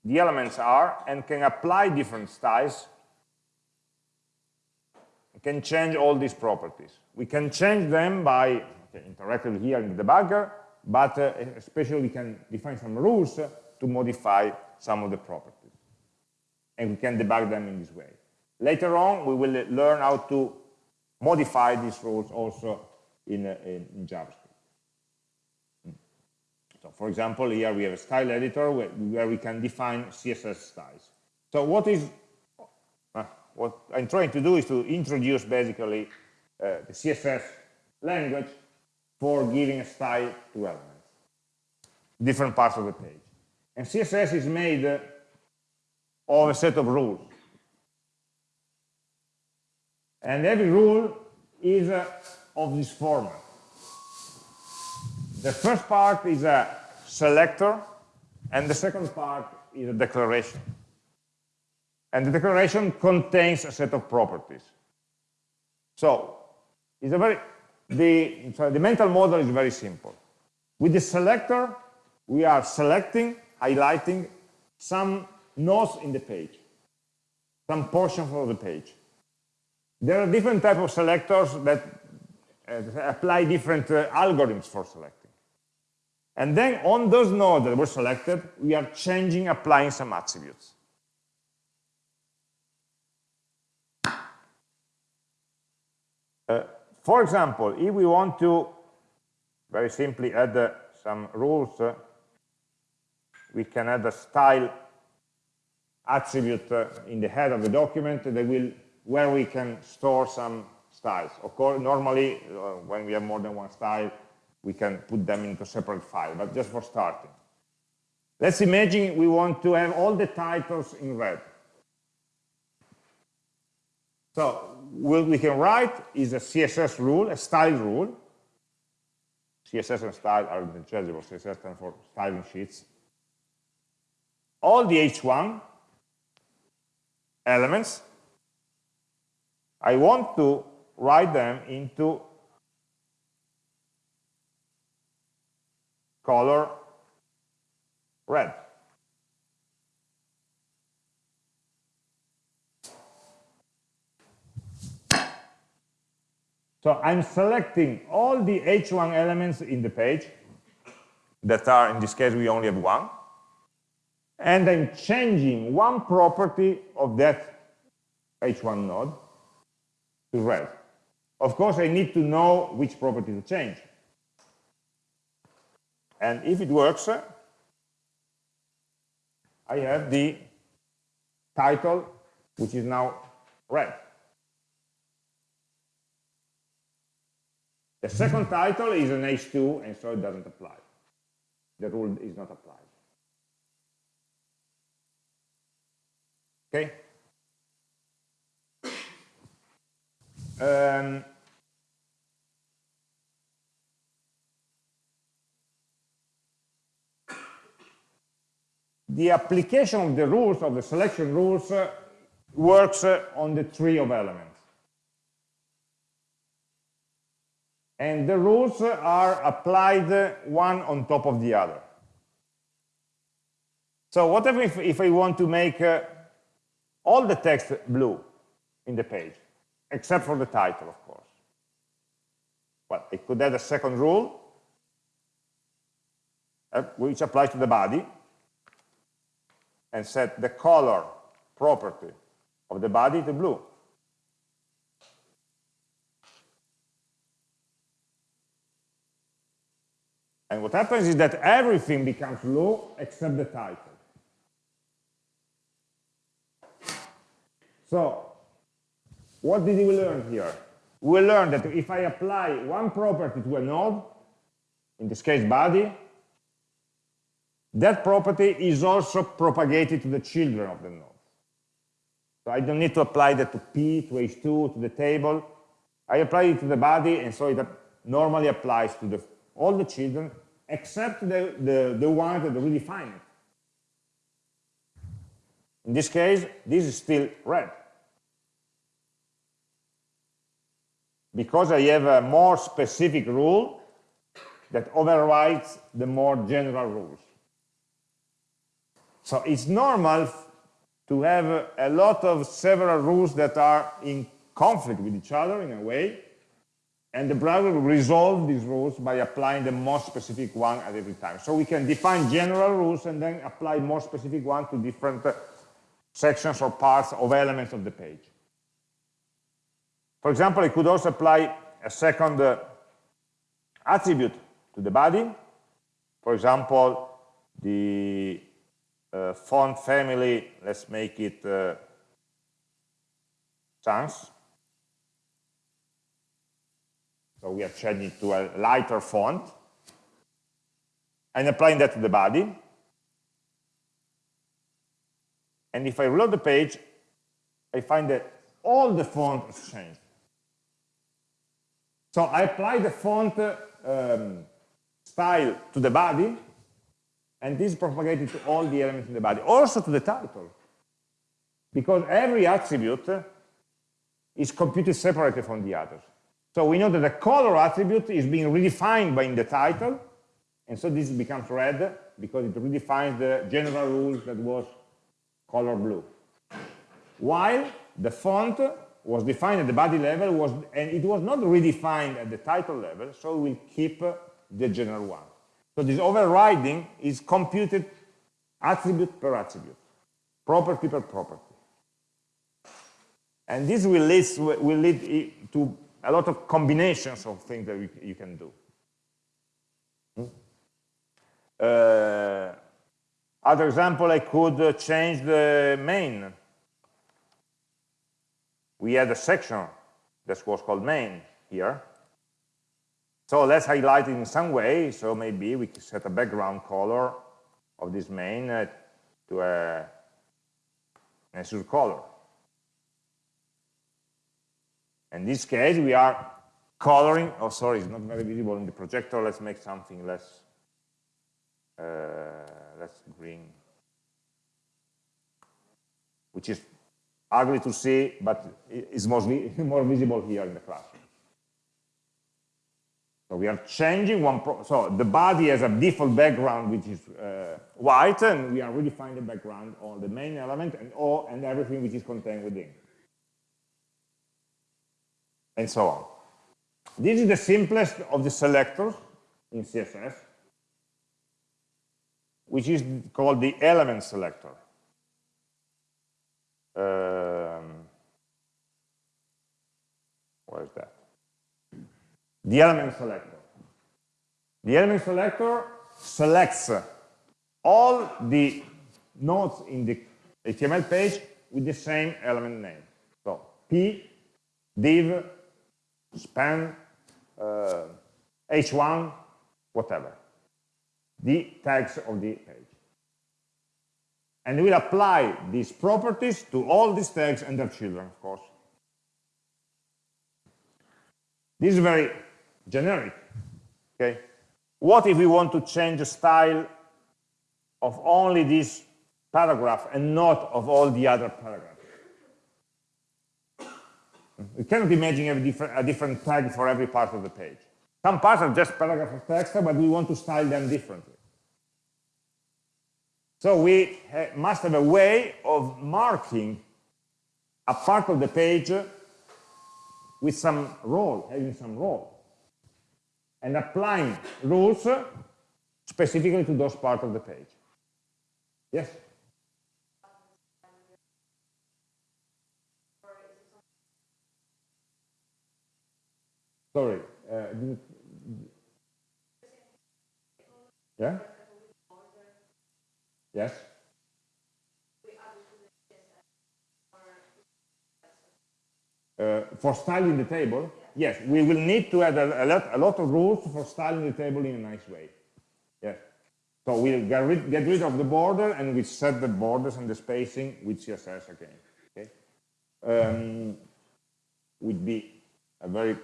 the elements are and can apply different styles. Can change all these properties. We can change them by interactively here in the debugger, but uh, especially we can define some rules to modify some of the properties. And we can debug them in this way. Later on, we will learn how to modify these rules also in, uh, in, JavaScript. So for example, here we have a style editor where, where we can define CSS styles. So what is uh, what I'm trying to do is to introduce basically uh, the CSS language for giving a style to elements, different parts of the page. And CSS is made of a set of rules. And every rule is uh, of this format. The first part is a selector, and the second part is a declaration. And the declaration contains a set of properties. So, it's a very, the, so the mental model is very simple. With the selector, we are selecting, highlighting some nodes in the page, some portions of the page. There are different types of selectors that uh, apply different uh, algorithms for selecting. And then on those nodes that were selected, we are changing, applying some attributes. Uh, for example, if we want to very simply add uh, some rules, uh, we can add a style attribute uh, in the head of the document that will where we can store some styles. Of course, normally, uh, when we have more than one style, we can put them into separate file, but just for starting. Let's imagine we want to have all the titles in red. So what we can write is a CSS rule, a style rule. CSS and style are interchangeable. CSS stands for styling sheets. All the H1 elements I want to write them into color red. So I'm selecting all the H1 elements in the page that are, in this case, we only have one. And I'm changing one property of that H1 node to red. Of course, I need to know which property to change. And if it works, I have the title, which is now red. The second title is an H2, and so it doesn't apply. The rule is not applied. Okay? Um, the application of the rules, of the selection rules, uh, works uh, on the tree of elements. And the rules are applied one on top of the other. So what if, if I want to make uh, all the text blue in the page, except for the title, of course? Well, I could add a second rule, uh, which applies to the body, and set the color property of the body to blue. And what happens is that everything becomes blue except the title. So, what did we learn here? We learned that if I apply one property to a node, in this case body, that property is also propagated to the children of the node. So I don't need to apply that to P, to H2, to the table. I apply it to the body, and so it normally applies to the, all the children, except the, the, the ones that redefine it. In this case, this is still red. Because I have a more specific rule that overrides the more general rules. So it's normal to have a lot of several rules that are in conflict with each other in a way, and the browser will resolve these rules by applying the most specific one at every time. So we can define general rules and then apply more specific one to different uh, sections or parts of elements of the page. For example, I could also apply a second uh, attribute to the body. For example, the uh, font family, let's make it uh, So we are changing to a lighter font and applying that to the body. And if I reload the page, I find that all the font has changed. So I apply the font um, style to the body, and this is propagated to all the elements in the body, also to the title. Because every attribute is computed separated from the others. So we know that the color attribute is being redefined by in the title, and so this becomes red because it redefines the general rule that was color blue. While the font was defined at the body level, was, and it was not redefined at the title level, so we'll keep the general one. So this overriding is computed attribute per attribute, property per property. And this will lead, will lead to a lot of combinations of things that you can do. Hmm? Uh, other example, I could change the main. We had a section that was called main here. So let's highlight it in some way. So maybe we can set a background color of this main uh, to a, a azure color. In this case, we are coloring, oh sorry, it's not very visible in the projector. Let's make something less, uh, less green, which is ugly to see, but is mostly more visible here in the classroom. So we are changing one, so the body has a default background which is uh, white, and we are redefining the background on the main element and all and everything which is contained within. And so on. This is the simplest of the selectors in CSS, which is called the element selector. Um, where is that? the element selector. The element selector selects all the nodes in the HTML page with the same element name. So p, div, span, uh, h1, whatever. The tags of the page. And we'll apply these properties to all these tags and their children, of course. This is very generic. Okay. What if we want to change the style of only this paragraph and not of all the other paragraphs? We cannot imagine a different, a different tag for every part of the page. Some parts are just paragraph of text, but we want to style them differently. So we ha must have a way of marking a part of the page with some role, having some role, and applying rules specifically to those parts of the page. Yes? Sorry, uh, yeah? Yes? Uh, for styling the table, yes, we will need to add a, a, lot, a lot of rules for styling the table in a nice way. Yes. So we'll get rid, get rid of the border and we set the borders and the spacing with CSS again. Okay. Um, would be a very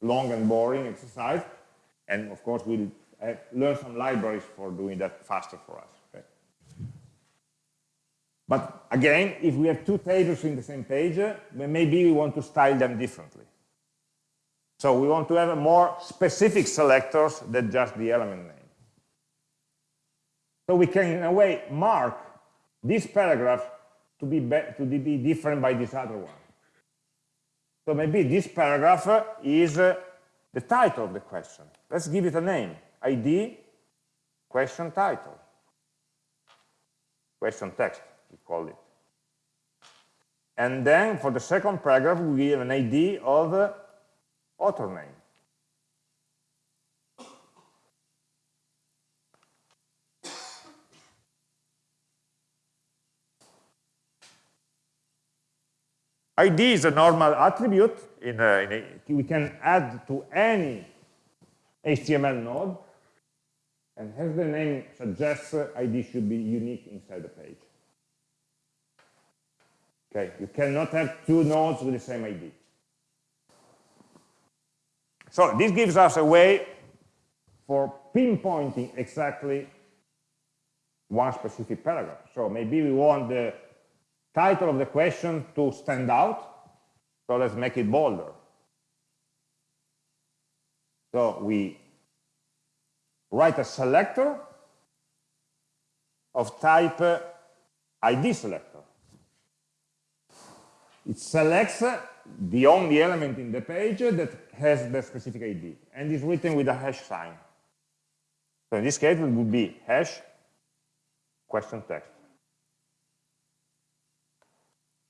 long and boring exercise. And of course, we'll uh, learn some libraries for doing that faster for us. Okay? But again, if we have two tables in the same page, uh, maybe we want to style them differently. So we want to have a more specific selectors than just the element name. So we can, in a way, mark this paragraph to be, to be different by this other one. So maybe this paragraph is uh, the title of the question. Let's give it a name. ID, question title. Question text, we call it. And then for the second paragraph, we give an ID of uh, author name. ID is a normal attribute. In a, in a, we can add to any HTML node. And as the name suggests, ID should be unique inside the page. Okay, you cannot have two nodes with the same ID. So this gives us a way for pinpointing exactly one specific paragraph. So maybe we want the title of the question to stand out. So let's make it bolder. So we write a selector of type ID selector. It selects the only element in the page that has the specific ID and is written with a hash sign. So in this case, it would be hash question text.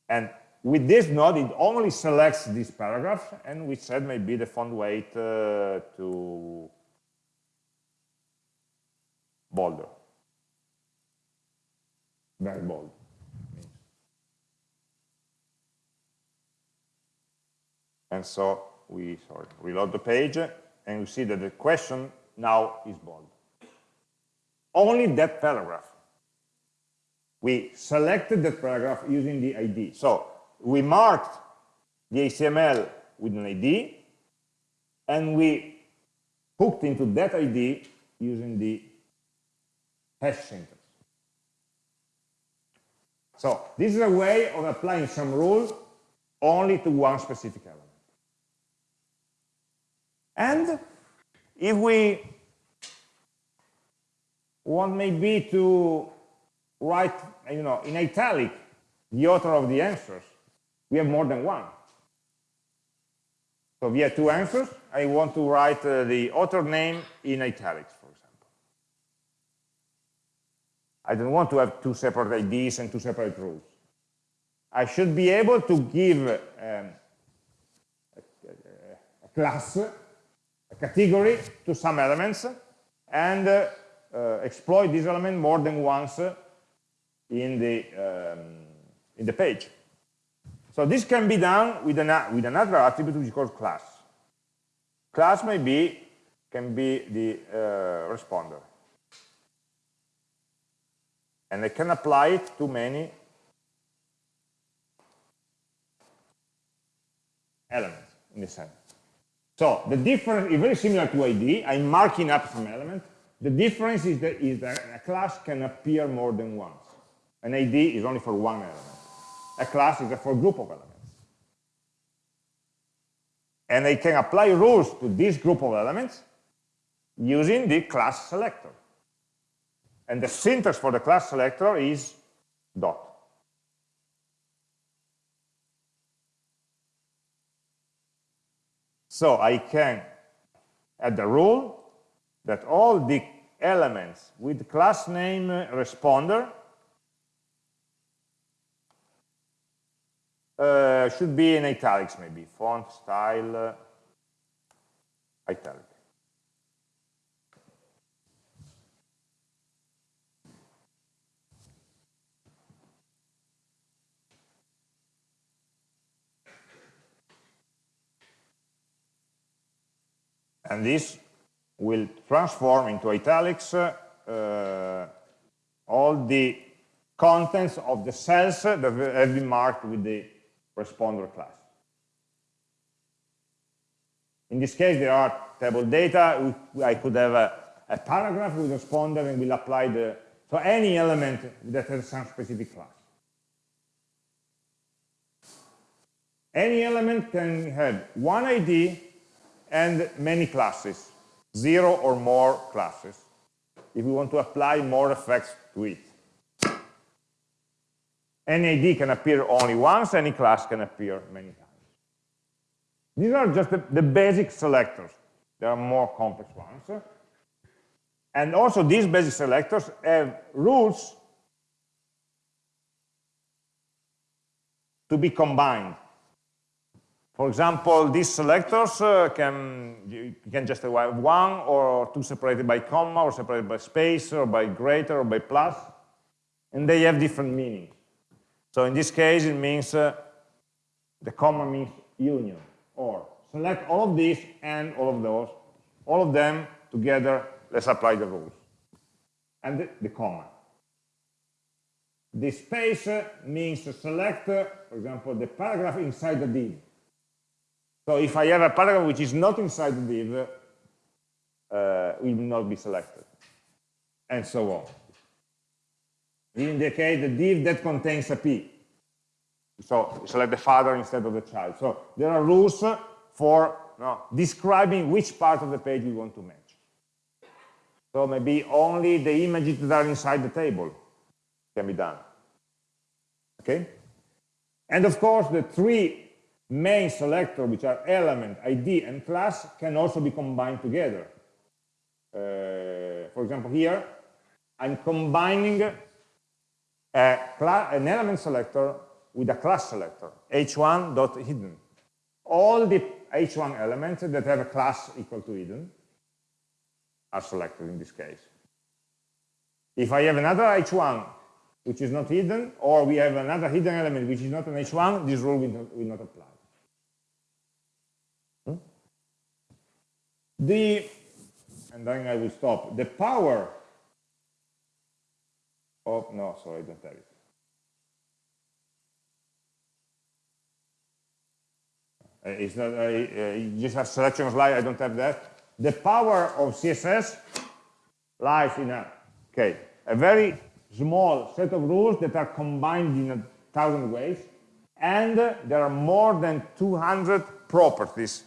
And with this node, it only selects this paragraph, and we said maybe the font weight uh, to bolder, very bold. And so we reload the page, and we see that the question now is bold. Only that paragraph we selected that paragraph using the ID. So we marked the HTML with an ID, and we hooked into that ID using the hash syntax. So this is a way of applying some rule only to one specific element. And if we want maybe to write, you know, in italic the author of the answers. We have more than one. So we have two answers. I want to write uh, the author name in italics, for example. I don't want to have two separate IDs and two separate rules. I should be able to give um, a, a, class, a category to some elements, and uh, uh, exploit this element more than once in the, um, in the page. So this can be done with, an, with another attribute which is called class. Class may be, can be the uh, responder. And I can apply it to many elements in the sense. So the difference is very similar to ID. I'm marking up some element. The difference is that, is that a class can appear more than once. An ID is only for one element. A class is for a group of elements. And I can apply rules to this group of elements using the class selector. And the syntax for the class selector is dot. So I can add the rule that all the elements with class name responder uh, should be in italics maybe, font, style, uh, italic. And this will transform into italics uh, all the contents of the cells that have been marked with the responder class. In this case, there are table data. I could have a, a paragraph with responder and we'll apply the, so any element that has some specific class. Any element can have one ID and many classes, zero or more classes, if we want to apply more effects to it. Any ID can appear only once, any class can appear many times. These are just the, the basic selectors. There are more complex ones. And also these basic selectors have rules to be combined. For example, these selectors uh, can you can just have one or two separated by comma or separated by space or by greater or by plus, and they have different meanings. So in this case, it means uh, the comma means union or select all of these and all of those, all of them together. Let's apply the rules and the, the comma. The space uh, means to select, uh, for example, the paragraph inside the div. So if I have a paragraph which is not inside the div, uh, will not be selected, and so on. Indicate the div that contains a p. So select the father instead of the child. So there are rules for no, describing which part of the page we want to match. So maybe only the images that are inside the table can be done. Okay? And of course, the three main selector, which are element, ID, and class, can also be combined together. Uh, for example, here, I'm combining a an element selector with a class selector, h1.hidden. All the h1 elements that have a class equal to hidden are selected in this case. If I have another h1 which is not hidden, or we have another hidden element which is not an h1, this rule will not, will not apply. Hmm? the, and then I will stop, the power of, no, sorry, I don't have it. Uh, it's not, uh, just a selection slide, I don't have that. The power of CSS lies in a, okay, a very small set of rules that are combined in a thousand ways, and there are more than 200 properties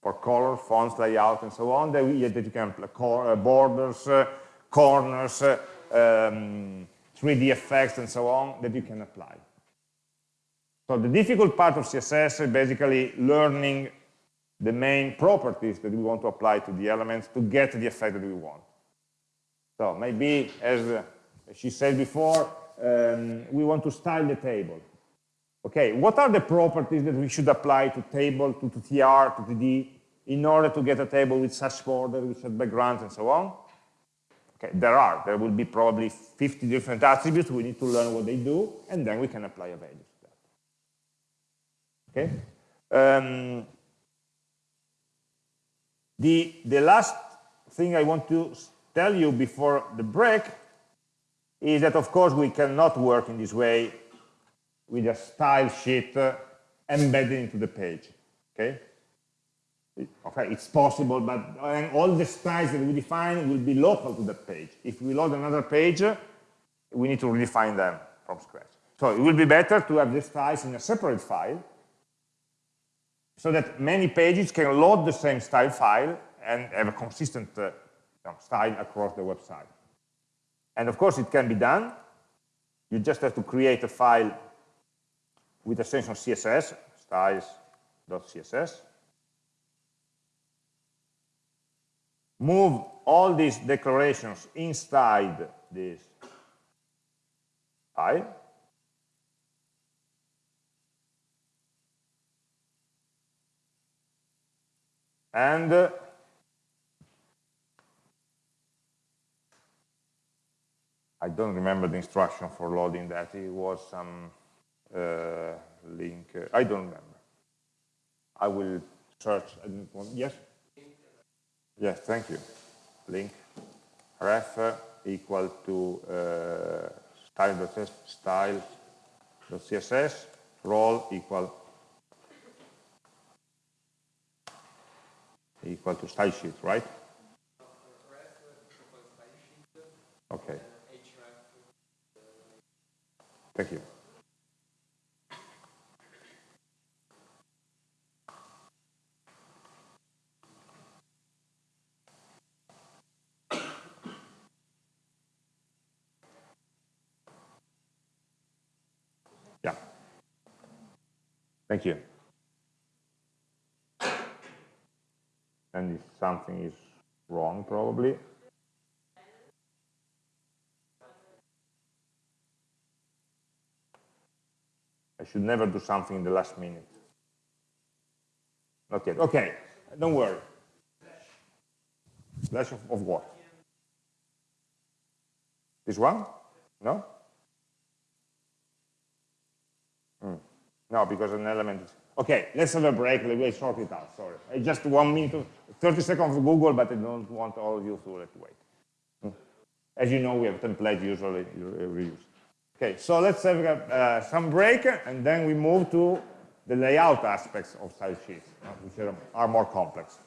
for color, fonts, layout, and so on, that, we, that you can uh, borders, uh, corners, uh, um, 3D effects, and so on, that you can apply. So the difficult part of CSS is basically learning the main properties that we want to apply to the elements to get the effect that we want. So maybe, as she said before, um, we want to style the table. Okay, what are the properties that we should apply to table, to, to TR, to TD, in order to get a table with such border, with such backgrounds, and so on? Okay, there are. There will be probably 50 different attributes. We need to learn what they do, and then we can apply a value to that. Okay? Um, the, the last thing I want to tell you before the break is that, of course, we cannot work in this way with a style sheet uh, embedded into the page. Okay? Okay, it's possible, but all the styles that we define will be local to that page. If we load another page, we need to redefine them from scratch. So it will be better to have the styles in a separate file so that many pages can load the same style file and have a consistent uh, style across the website. And of course, it can be done. You just have to create a file with a extension CSS, styles.css, move all these declarations inside this file. And uh, I don't remember the instruction for loading that. It was some uh, link. I don't remember. I will search. Yes? Yes, thank you. Link ref equal to uh, style.css, role equal equal to style sheet, right? Okay. Thank you. Thank you. And if something is wrong, probably. I should never do something in the last minute. Not yet. Okay, don't worry. Flash of, of what? This one? No? No, because an element is... Okay, let's have a break. Let me sort it out. Sorry. I just one minute, 30 seconds of Google, but I don't want all of you to wait. Hmm. As you know, we have template usually reused. Okay, so let's have uh, some break, and then we move to the layout aspects of style sheets, uh, which are more complex.